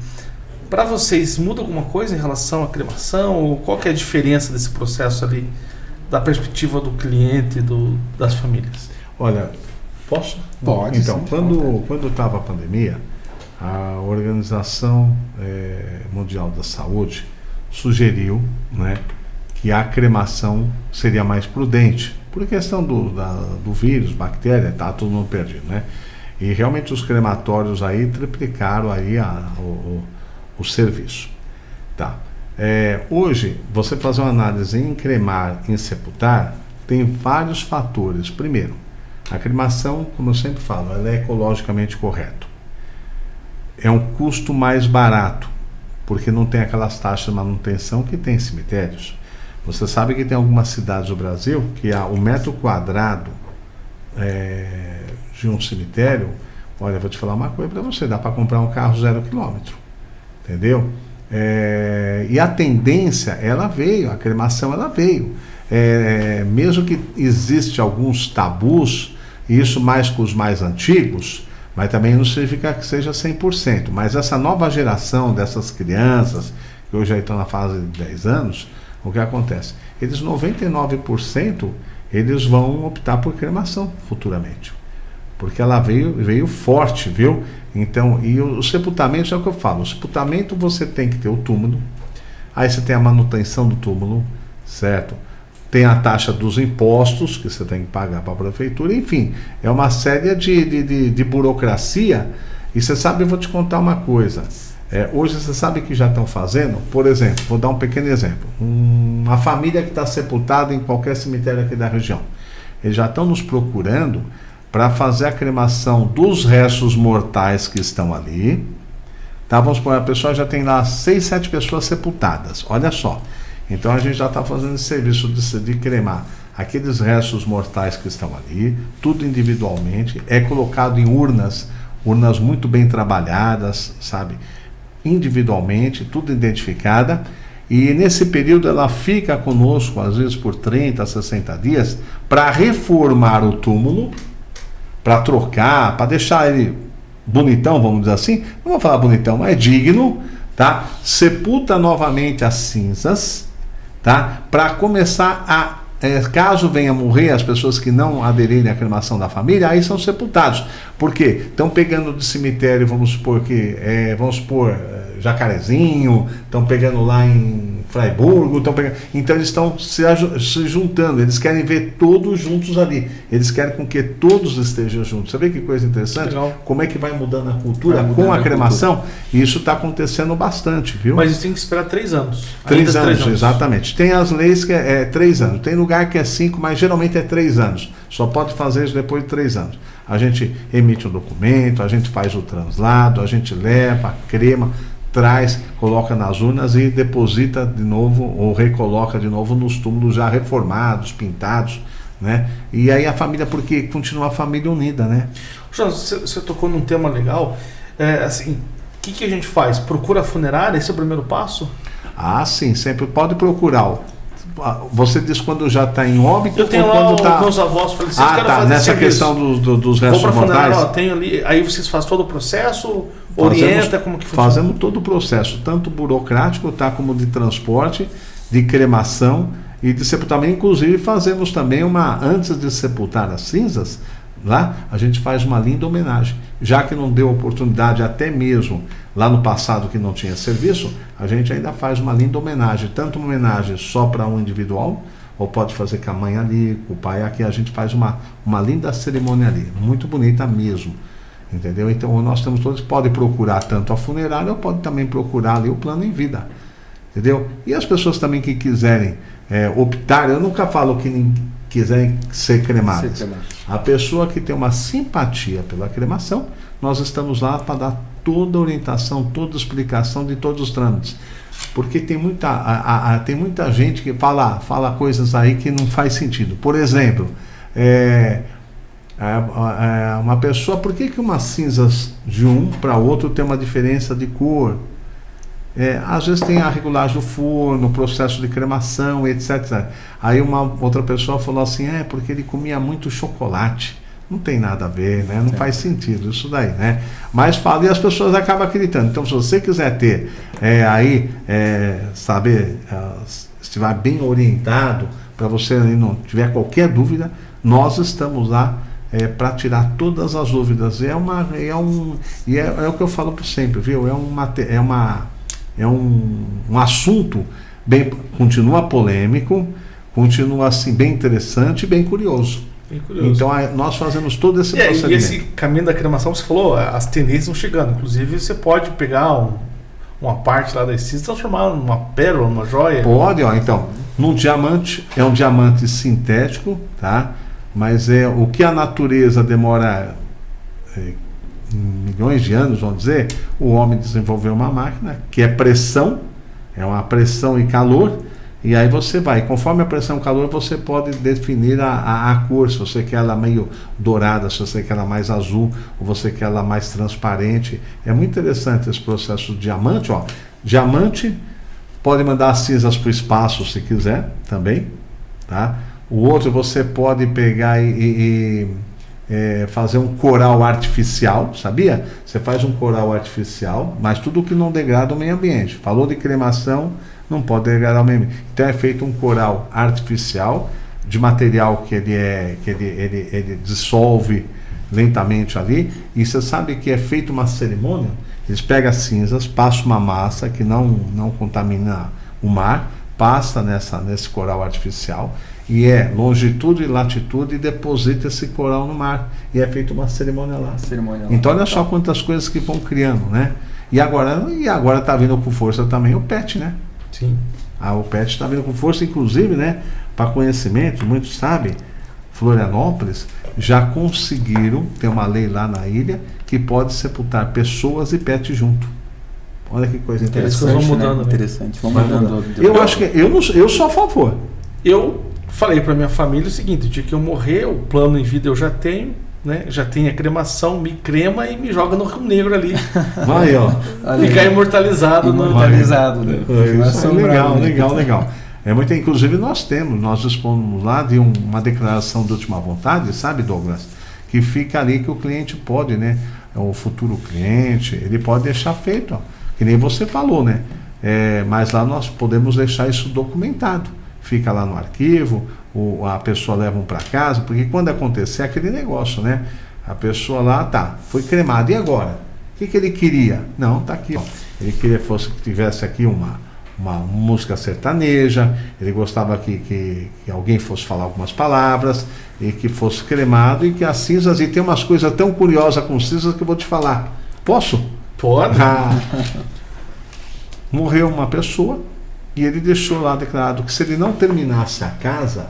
para vocês muda alguma coisa em relação à cremação? Ou qual que é a diferença desse processo ali, da perspectiva do cliente, do, das famílias? Olha, posso? Pode. Então, sim, quando quando estava a pandemia, a Organização é, Mundial da Saúde sugeriu, né, que a cremação seria mais prudente por questão do, da, do vírus, bactéria, tá todo mundo perdido, né? E realmente os crematórios aí triplicaram aí a, o, o, serviço. Tá. É, hoje, você fazer uma análise em cremar, em sepultar, tem vários fatores. Primeiro, a cremação, como eu sempre falo, ela é ecologicamente correta. É um custo mais barato, porque não tem aquelas taxas de manutenção que tem em cemitérios. Você sabe que tem algumas cidades do Brasil que o metro quadrado é, de um cemitério, olha, vou te falar uma coisa para você, dá para comprar um carro zero quilômetro, entendeu? É, e a tendência, ela veio, a cremação ela veio. É, mesmo que existe alguns tabus, isso mais com os mais antigos, mas também não significa que seja 100%. Mas essa nova geração dessas crianças, que hoje estão na fase de 10 anos, o que acontece? Eles 99% eles vão optar por cremação futuramente. Porque ela veio, veio forte, viu? Então, e o, o sepultamento é o que eu falo. O sepultamento você tem que ter o túmulo, aí você tem a manutenção do túmulo, certo? Tem a taxa dos impostos que você tem que pagar para a prefeitura, enfim, é uma série de, de, de, de burocracia. E você sabe, eu vou te contar uma coisa. É, hoje você sabe que já estão fazendo, por exemplo, vou dar um pequeno exemplo. Um, uma família que está sepultada em qualquer cemitério aqui da região. Eles já estão nos procurando para fazer a cremação dos restos mortais que estão ali, Tá, vamos supor, a pessoa já tem lá seis, sete pessoas sepultadas. Olha só. Então a gente já está fazendo esse serviço de, de cremar aqueles restos mortais que estão ali, tudo individualmente, é colocado em urnas, urnas muito bem trabalhadas, sabe? Individualmente, tudo identificada. E nesse período ela fica conosco, às vezes por 30, 60 dias, para reformar o túmulo, para trocar, para deixar ele bonitão, vamos dizer assim. Não vou falar bonitão, mas é digno, tá? Sepulta novamente as cinzas, tá? Para começar a é, caso venha morrer as pessoas que não aderirem à cremação da família, aí são sepultados. Por quê? Estão pegando do cemitério, vamos supor que, é, vamos supor, Jacarezinho, estão pegando lá em Freiburgo, estão pegando. Então eles estão se, se, juntando, eles querem ver todos juntos ali. Eles querem com que todos estejam juntos. Você vê que coisa interessante? Legal. Como é que vai mudando a cultura mudando com a, a cremação? Cultura. Isso está acontecendo bastante, viu? Mas isso tem que esperar três anos. Três anos, três anos, exatamente. Tem as leis que é, é três anos. Tem lugar que é cinco, mas geralmente é três anos. Só pode fazer isso depois de três anos. A gente emite um documento, a gente faz o translado, a gente leva, crema traz, coloca nas urnas e deposita de novo ou recoloca de novo nos túmulos já reformados, pintados, né? E aí a família, porque continua a família unida, né? João, você, tocou num tema legal, é, assim, o que, que a gente faz? Procura funerária? Esse é o primeiro passo? Ah, sim, sempre pode procurar. Você diz quando já está em óbito eu tenho ou quando está. meus avós falecidos, ah, tá, nessa questão do, do, dos restos mortais. Ó, tenho ali, aí vocês fazem todo o processo, orienta fazemos, como que funciona? Fazemos todo o processo, tanto burocrático, tá, como de transporte, de cremação e de sepultamento. Inclusive fazemos também uma antes de sepultar as cinzas, lá a gente faz uma linda homenagem. Já que não deu oportunidade até mesmo lá no passado que não tinha serviço, a gente ainda faz uma linda homenagem, tanto uma homenagem só para um individual, ou pode fazer com a mãe ali, com o pai aqui, a gente faz uma, uma linda cerimônia ali, muito bonita mesmo. Entendeu? Então nós temos todos, pode procurar tanto a funerária ou pode também procurar ali o plano em vida. Entendeu? E as pessoas também que quiserem é, optar, eu nunca falo que quiserem ser cremadas. Ser a pessoa que tem uma simpatia pela cremação, nós estamos lá para dar toda a orientação, toda a explicação de todos os trâmites. Porque tem muita, a, a, tem muita gente que fala, fala coisas aí que não faz sentido. Por exemplo, é, uma pessoa, por que, que umas cinzas de um para outro tem uma diferença de cor? É, às vezes tem a regulagem do forno, processo de cremação, etc. Aí uma outra pessoa falou assim, é porque ele comia muito chocolate. Não tem nada a ver, né? Não é. faz sentido isso daí, né? Mas fala e as pessoas acabam acreditando. Então, se você quiser ter é, aí, é, saber, é, estiver bem orientado, para você não tiver qualquer dúvida, nós estamos lá é, para tirar todas as dúvidas. É uma, é um, e é, é o que eu falo sempre, viu? É uma, é uma, é um, um assunto bem, continua polêmico, continua assim bem interessante, bem curioso. Bem curioso. Então a, nós fazemos todo esse e, procedimento. E esse caminho da cremação, você falou, as tendências vão chegando. Inclusive você pode pegar um, uma parte lá da essência e transformar numa pérola, numa joia. Pode, ó. Então, num diamante é um diamante sintético, tá? Mas é o que a natureza demora é, milhões de anos, vamos dizer, o homem desenvolveu uma máquina que é pressão, é uma pressão e calor, e aí você vai, conforme a pressão e calor, você pode definir a, a, a, cor, se você quer ela meio dourada, se você quer ela mais azul, ou você quer ela mais transparente. É muito interessante esse processo de diamante, ó. Diamante pode mandar cinzas para o espaço se quiser também, tá? O outro você pode pegar e, e, e é, fazer um coral artificial, sabia? Você faz um coral artificial, mas tudo que não degrada o meio ambiente. Falou de cremação, não pode degradar o meio ambiente. Então é feito um coral artificial de material que ele é que ele, ele, ele dissolve lentamente ali. E você sabe que é feita uma cerimônia. Eles pegam as cinzas, passam uma massa que não não contamina o mar, passa nessa nesse coral artificial e é longitude e latitude e deposita esse coral no mar. E é feita uma cerimônia lá. Cerimônia lá. Então olha só quantas coisas que vão criando, né? E agora e agora está vindo com força também o PET, né? Sim. Ah, o PET está vindo com força, inclusive, né? Para conhecimento, muitos sabem, Florianópolis já conseguiram ter uma lei lá na ilha que pode sepultar pessoas e PET junto. Olha que coisa Interessante, interessante. vão mudando, né? né? Interessante. Vão mudando. Eu acho que eu, não, eu sou a favor. Eu falei pra minha família o seguinte: o dia que eu morrer, o plano em vida eu já tenho, né? Já tenho a cremação, me crema e me joga no Rio Negro ali. Vai, ó. Ficar aí. imortalizado no. Imortalizado, né? É, é legal, né? legal, legal. É muito, inclusive nós temos, nós dispomos lá de um- uma declaração de última vontade, sabe, Douglas? Que fica ali que o cliente pode, né? O futuro cliente, ele pode deixar feito, ó, que nem você falou, né? É, mas lá nós podemos deixar isso documentado. Fica lá no arquivo, o, a pessoa leva um para casa, porque quando acontecer aquele negócio, né? A pessoa lá, tá, foi cremada, e agora? O que, que ele queria? Não, tá aqui, ó. Ele queria fosse que tivesse aqui uma, uma música sertaneja, ele gostava que, que, que alguém fosse falar algumas palavras, e que fosse cremado, e que as cinzas, e tem umas coisas tão curiosas com cinzas que eu vou te falar. Posso? Pode. Ah. Morreu uma pessoa, e ele deixou lá declarado que se ele não terminasse a casa,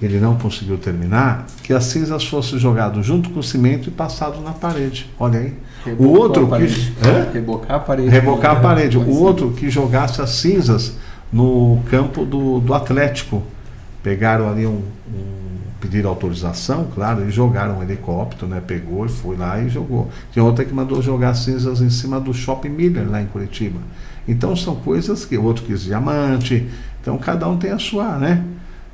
ele não conseguiu terminar, que as cinzas fossem jogadas junto com o cimento e passado na parede. Olha aí. O Rebocou outro a parede. que. Rebocar a parede. Rebocar a parede. O é. outro que jogasse as cinzas no campo do, do Atlético. Pegaram ali um, um. Pediram autorização, claro, e jogaram um helicóptero, né? Pegou e foi lá e jogou. Tinha outra que mandou jogar cinzas em cima do Shopping Miller, lá em Curitiba. Então são coisas que o outro quis diamante. Então cada um tem a sua, né?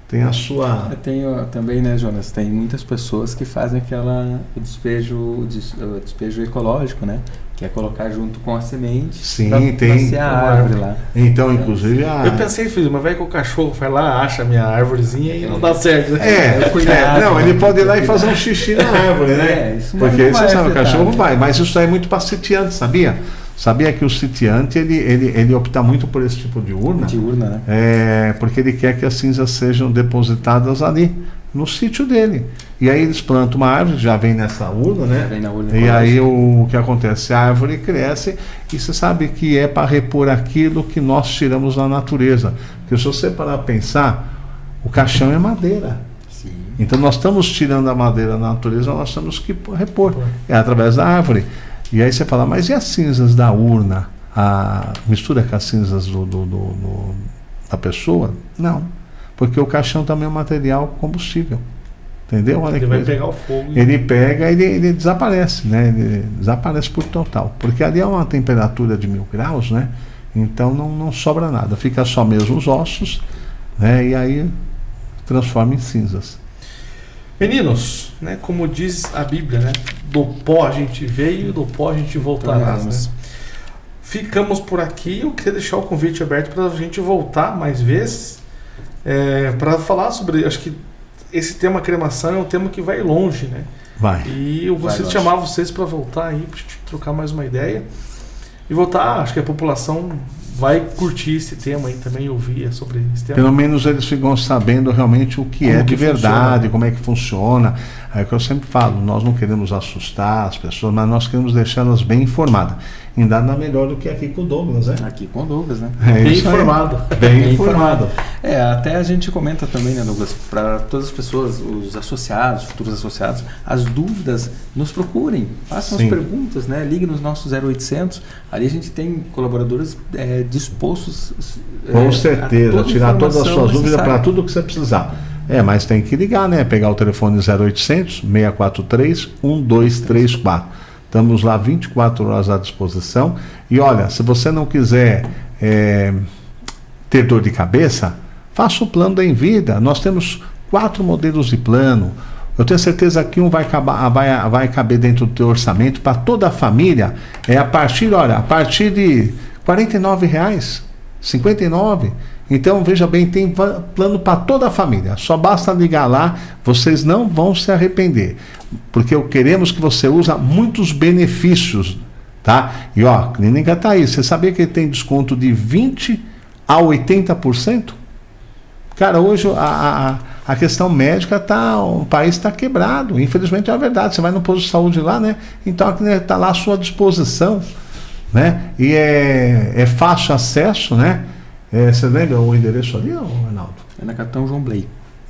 Tem a sua. Eu tenho também, né, Jonas? Tem muitas pessoas que fazem aquela o despejo, o o despejo ecológico, né? Que é colocar junto com a semente. Sim, pra, tem. Pra ser a árvore lá. Então, inclusive, a. Eu pensei, filho, mas vai que o cachorro vai lá, acha a minha árvorezinha e não dá certo. né? É, É, cuidado, é, não, né? ele pode ir lá e fazer um xixi na árvore, né? É, isso não Porque vai você sabe, o cachorro né? vai, mas isso aí é muito para sitiante, sabia? Sabia que o sitiante ele, ele, ele opta muito por esse tipo de urna, De urna, né? é, porque ele quer que as cinzas sejam depositadas ali, no sítio dele. E aí eles plantam uma árvore, já vem nessa urna, né? Já vem na urna E aí ecológica. o, que acontece? A árvore cresce e você sabe que é para repor aquilo que nós tiramos da natureza. Porque se você parar a pensar, o caixão é madeira. Sim. Então nós estamos tirando a madeira da natureza, nós temos que repor. É através da árvore. E aí você fala, mas e as cinzas da urna? A mistura com as cinzas do, do- do- do- da pessoa? Não. Porque o caixão também é um material combustível. Entendeu? Olha Ele vai coisa. pegar o fogo. e- Ele pega e ele, ele desaparece, né? Ele desaparece por total. Porque ali é uma temperatura de mil graus, né? Então não, não sobra nada. Fica só mesmo os ossos, né? E aí transforma em cinzas. Meninos, né, como diz a Bíblia, né, do pó a gente veio e do pó a gente voltará. Né? Ficamos por aqui. Eu queria deixar o convite aberto para a gente voltar mais vezes para falar sobre. Acho que esse tema cremação é um tema que vai longe, né? Vai. E eu gostaria de chamar vocês para voltar aí, para gente trocar mais uma ideia. E voltar, acho que a população vai curtir esse tema aí também, ouvir sobre esse tema. Pelo menos eles ficam sabendo realmente o que Como é que de verdade, funciona. como é que funciona. É o que eu sempre falo, nós não queremos assustar as pessoas, mas nós queremos deixá-las bem informadas. E nada melhor do que aqui com o Douglas, né? Aqui com o Douglas, né? É Bem informado. Bem, Bem informado. É, até a gente comenta também, né, Douglas, para todas as pessoas, os associados, futuros associados, as dúvidas, nos procurem, façam Sim. as perguntas, né? Ligue nos nossos 0800, ali a gente tem colaboradores é, dispostos é, Com a certeza, toda tirar todas as suas dúvidas para tudo que você precisar. É, mas tem que ligar, né? Pegar o telefone 0800 643 1234. Estamos lá 24 horas à disposição. E olha, se você não quiser é, ter dor de cabeça, faça o plano da Envida. Nós temos quatro modelos de plano. Eu tenho certeza que um vai, acabar, vai, vai caber dentro do teu orçamento para toda a família. É a partir, olha, a partir de 49 reais, 59. Então veja bem, tem plano para toda a família. Só basta ligar lá, vocês não vão se arrepender, porque queremos que você use muitos benefícios, tá? E ó, clínica tá aí. Você sabia que tem desconto de 20 a 80%? Cara, hoje a, a, a questão médica tá, o país está quebrado. Infelizmente é a verdade. Você vai no posto de saúde lá, né? Então a clínica está lá à sua disposição, né? E é, é fácil acesso, né? É, você lembra o endereço ali, Arnaldo? É na Capitão João Blay.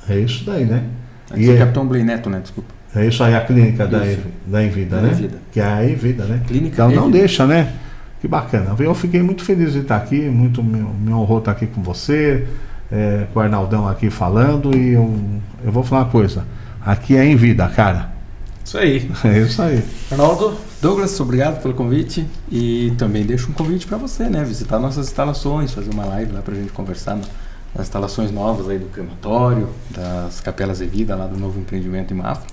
É isso daí, né? Aqui E é é- Capitão Blay Neto, né? Desculpa. É isso aí, a clínica da, da Envida, Da né? Envida. Que é a Envida, né? Clínica Então não Envida. deixa, né? Que bacana. Eu fiquei muito feliz de estar aqui, muito me, me honrou estar aqui com você, é, com o Arnaldão aqui falando. E eu, eu vou falar uma coisa: aqui é em vida, cara. Isso aí. É isso aí. Arnaldo, Douglas, obrigado pelo convite. E também deixo um convite para você, né? Visitar nossas instalações, fazer uma live lá para a gente conversar nas instalações novas aí do crematório, das capelas de vida lá do novo empreendimento em Mafra.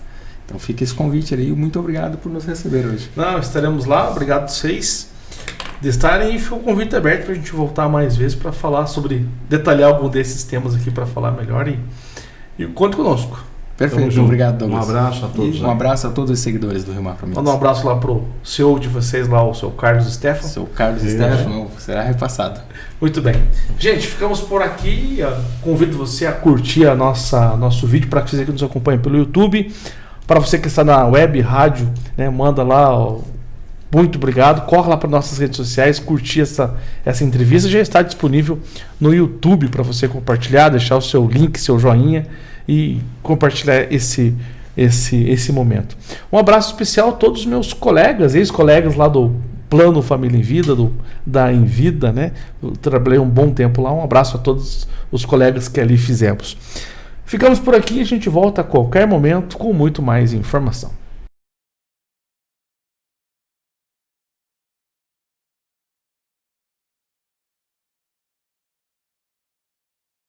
Então fica esse convite aí. Muito obrigado por nos receber hoje. Não, estaremos lá. Obrigado a vocês de estarem e fica o convite aberto para a gente voltar mais vezes para falar sobre, detalhar algum desses temas aqui para falar melhor e, e conte conosco. Perfeito, obrigado Douglas. Um abraço a todos. E um abraço a todos os seguidores do Rio Mar Minas. Manda um abraço lá pro CEO de vocês lá, o seu Carlos Stefano. Seu Carlos é. Stefano, será repassado. Muito bem. Gente, ficamos por aqui. Convido você a curtir a nossa nosso vídeo para que você que nos acompanhe pelo YouTube. Para você que está na web, rádio, né, manda lá ó, muito obrigado. Corre lá para nossas redes sociais, curtir essa, essa entrevista. Já está disponível no YouTube para você compartilhar, deixar o seu link, seu joinha e compartilhar esse, esse, esse momento. Um abraço especial a todos os meus colegas, ex-colegas lá do Plano Família em Vida, do, da Envida, né? Eu trabalhei um bom tempo lá. Um abraço a todos os colegas que ali fizemos. Ficamos por aqui, a gente volta a qualquer momento com muito mais informação.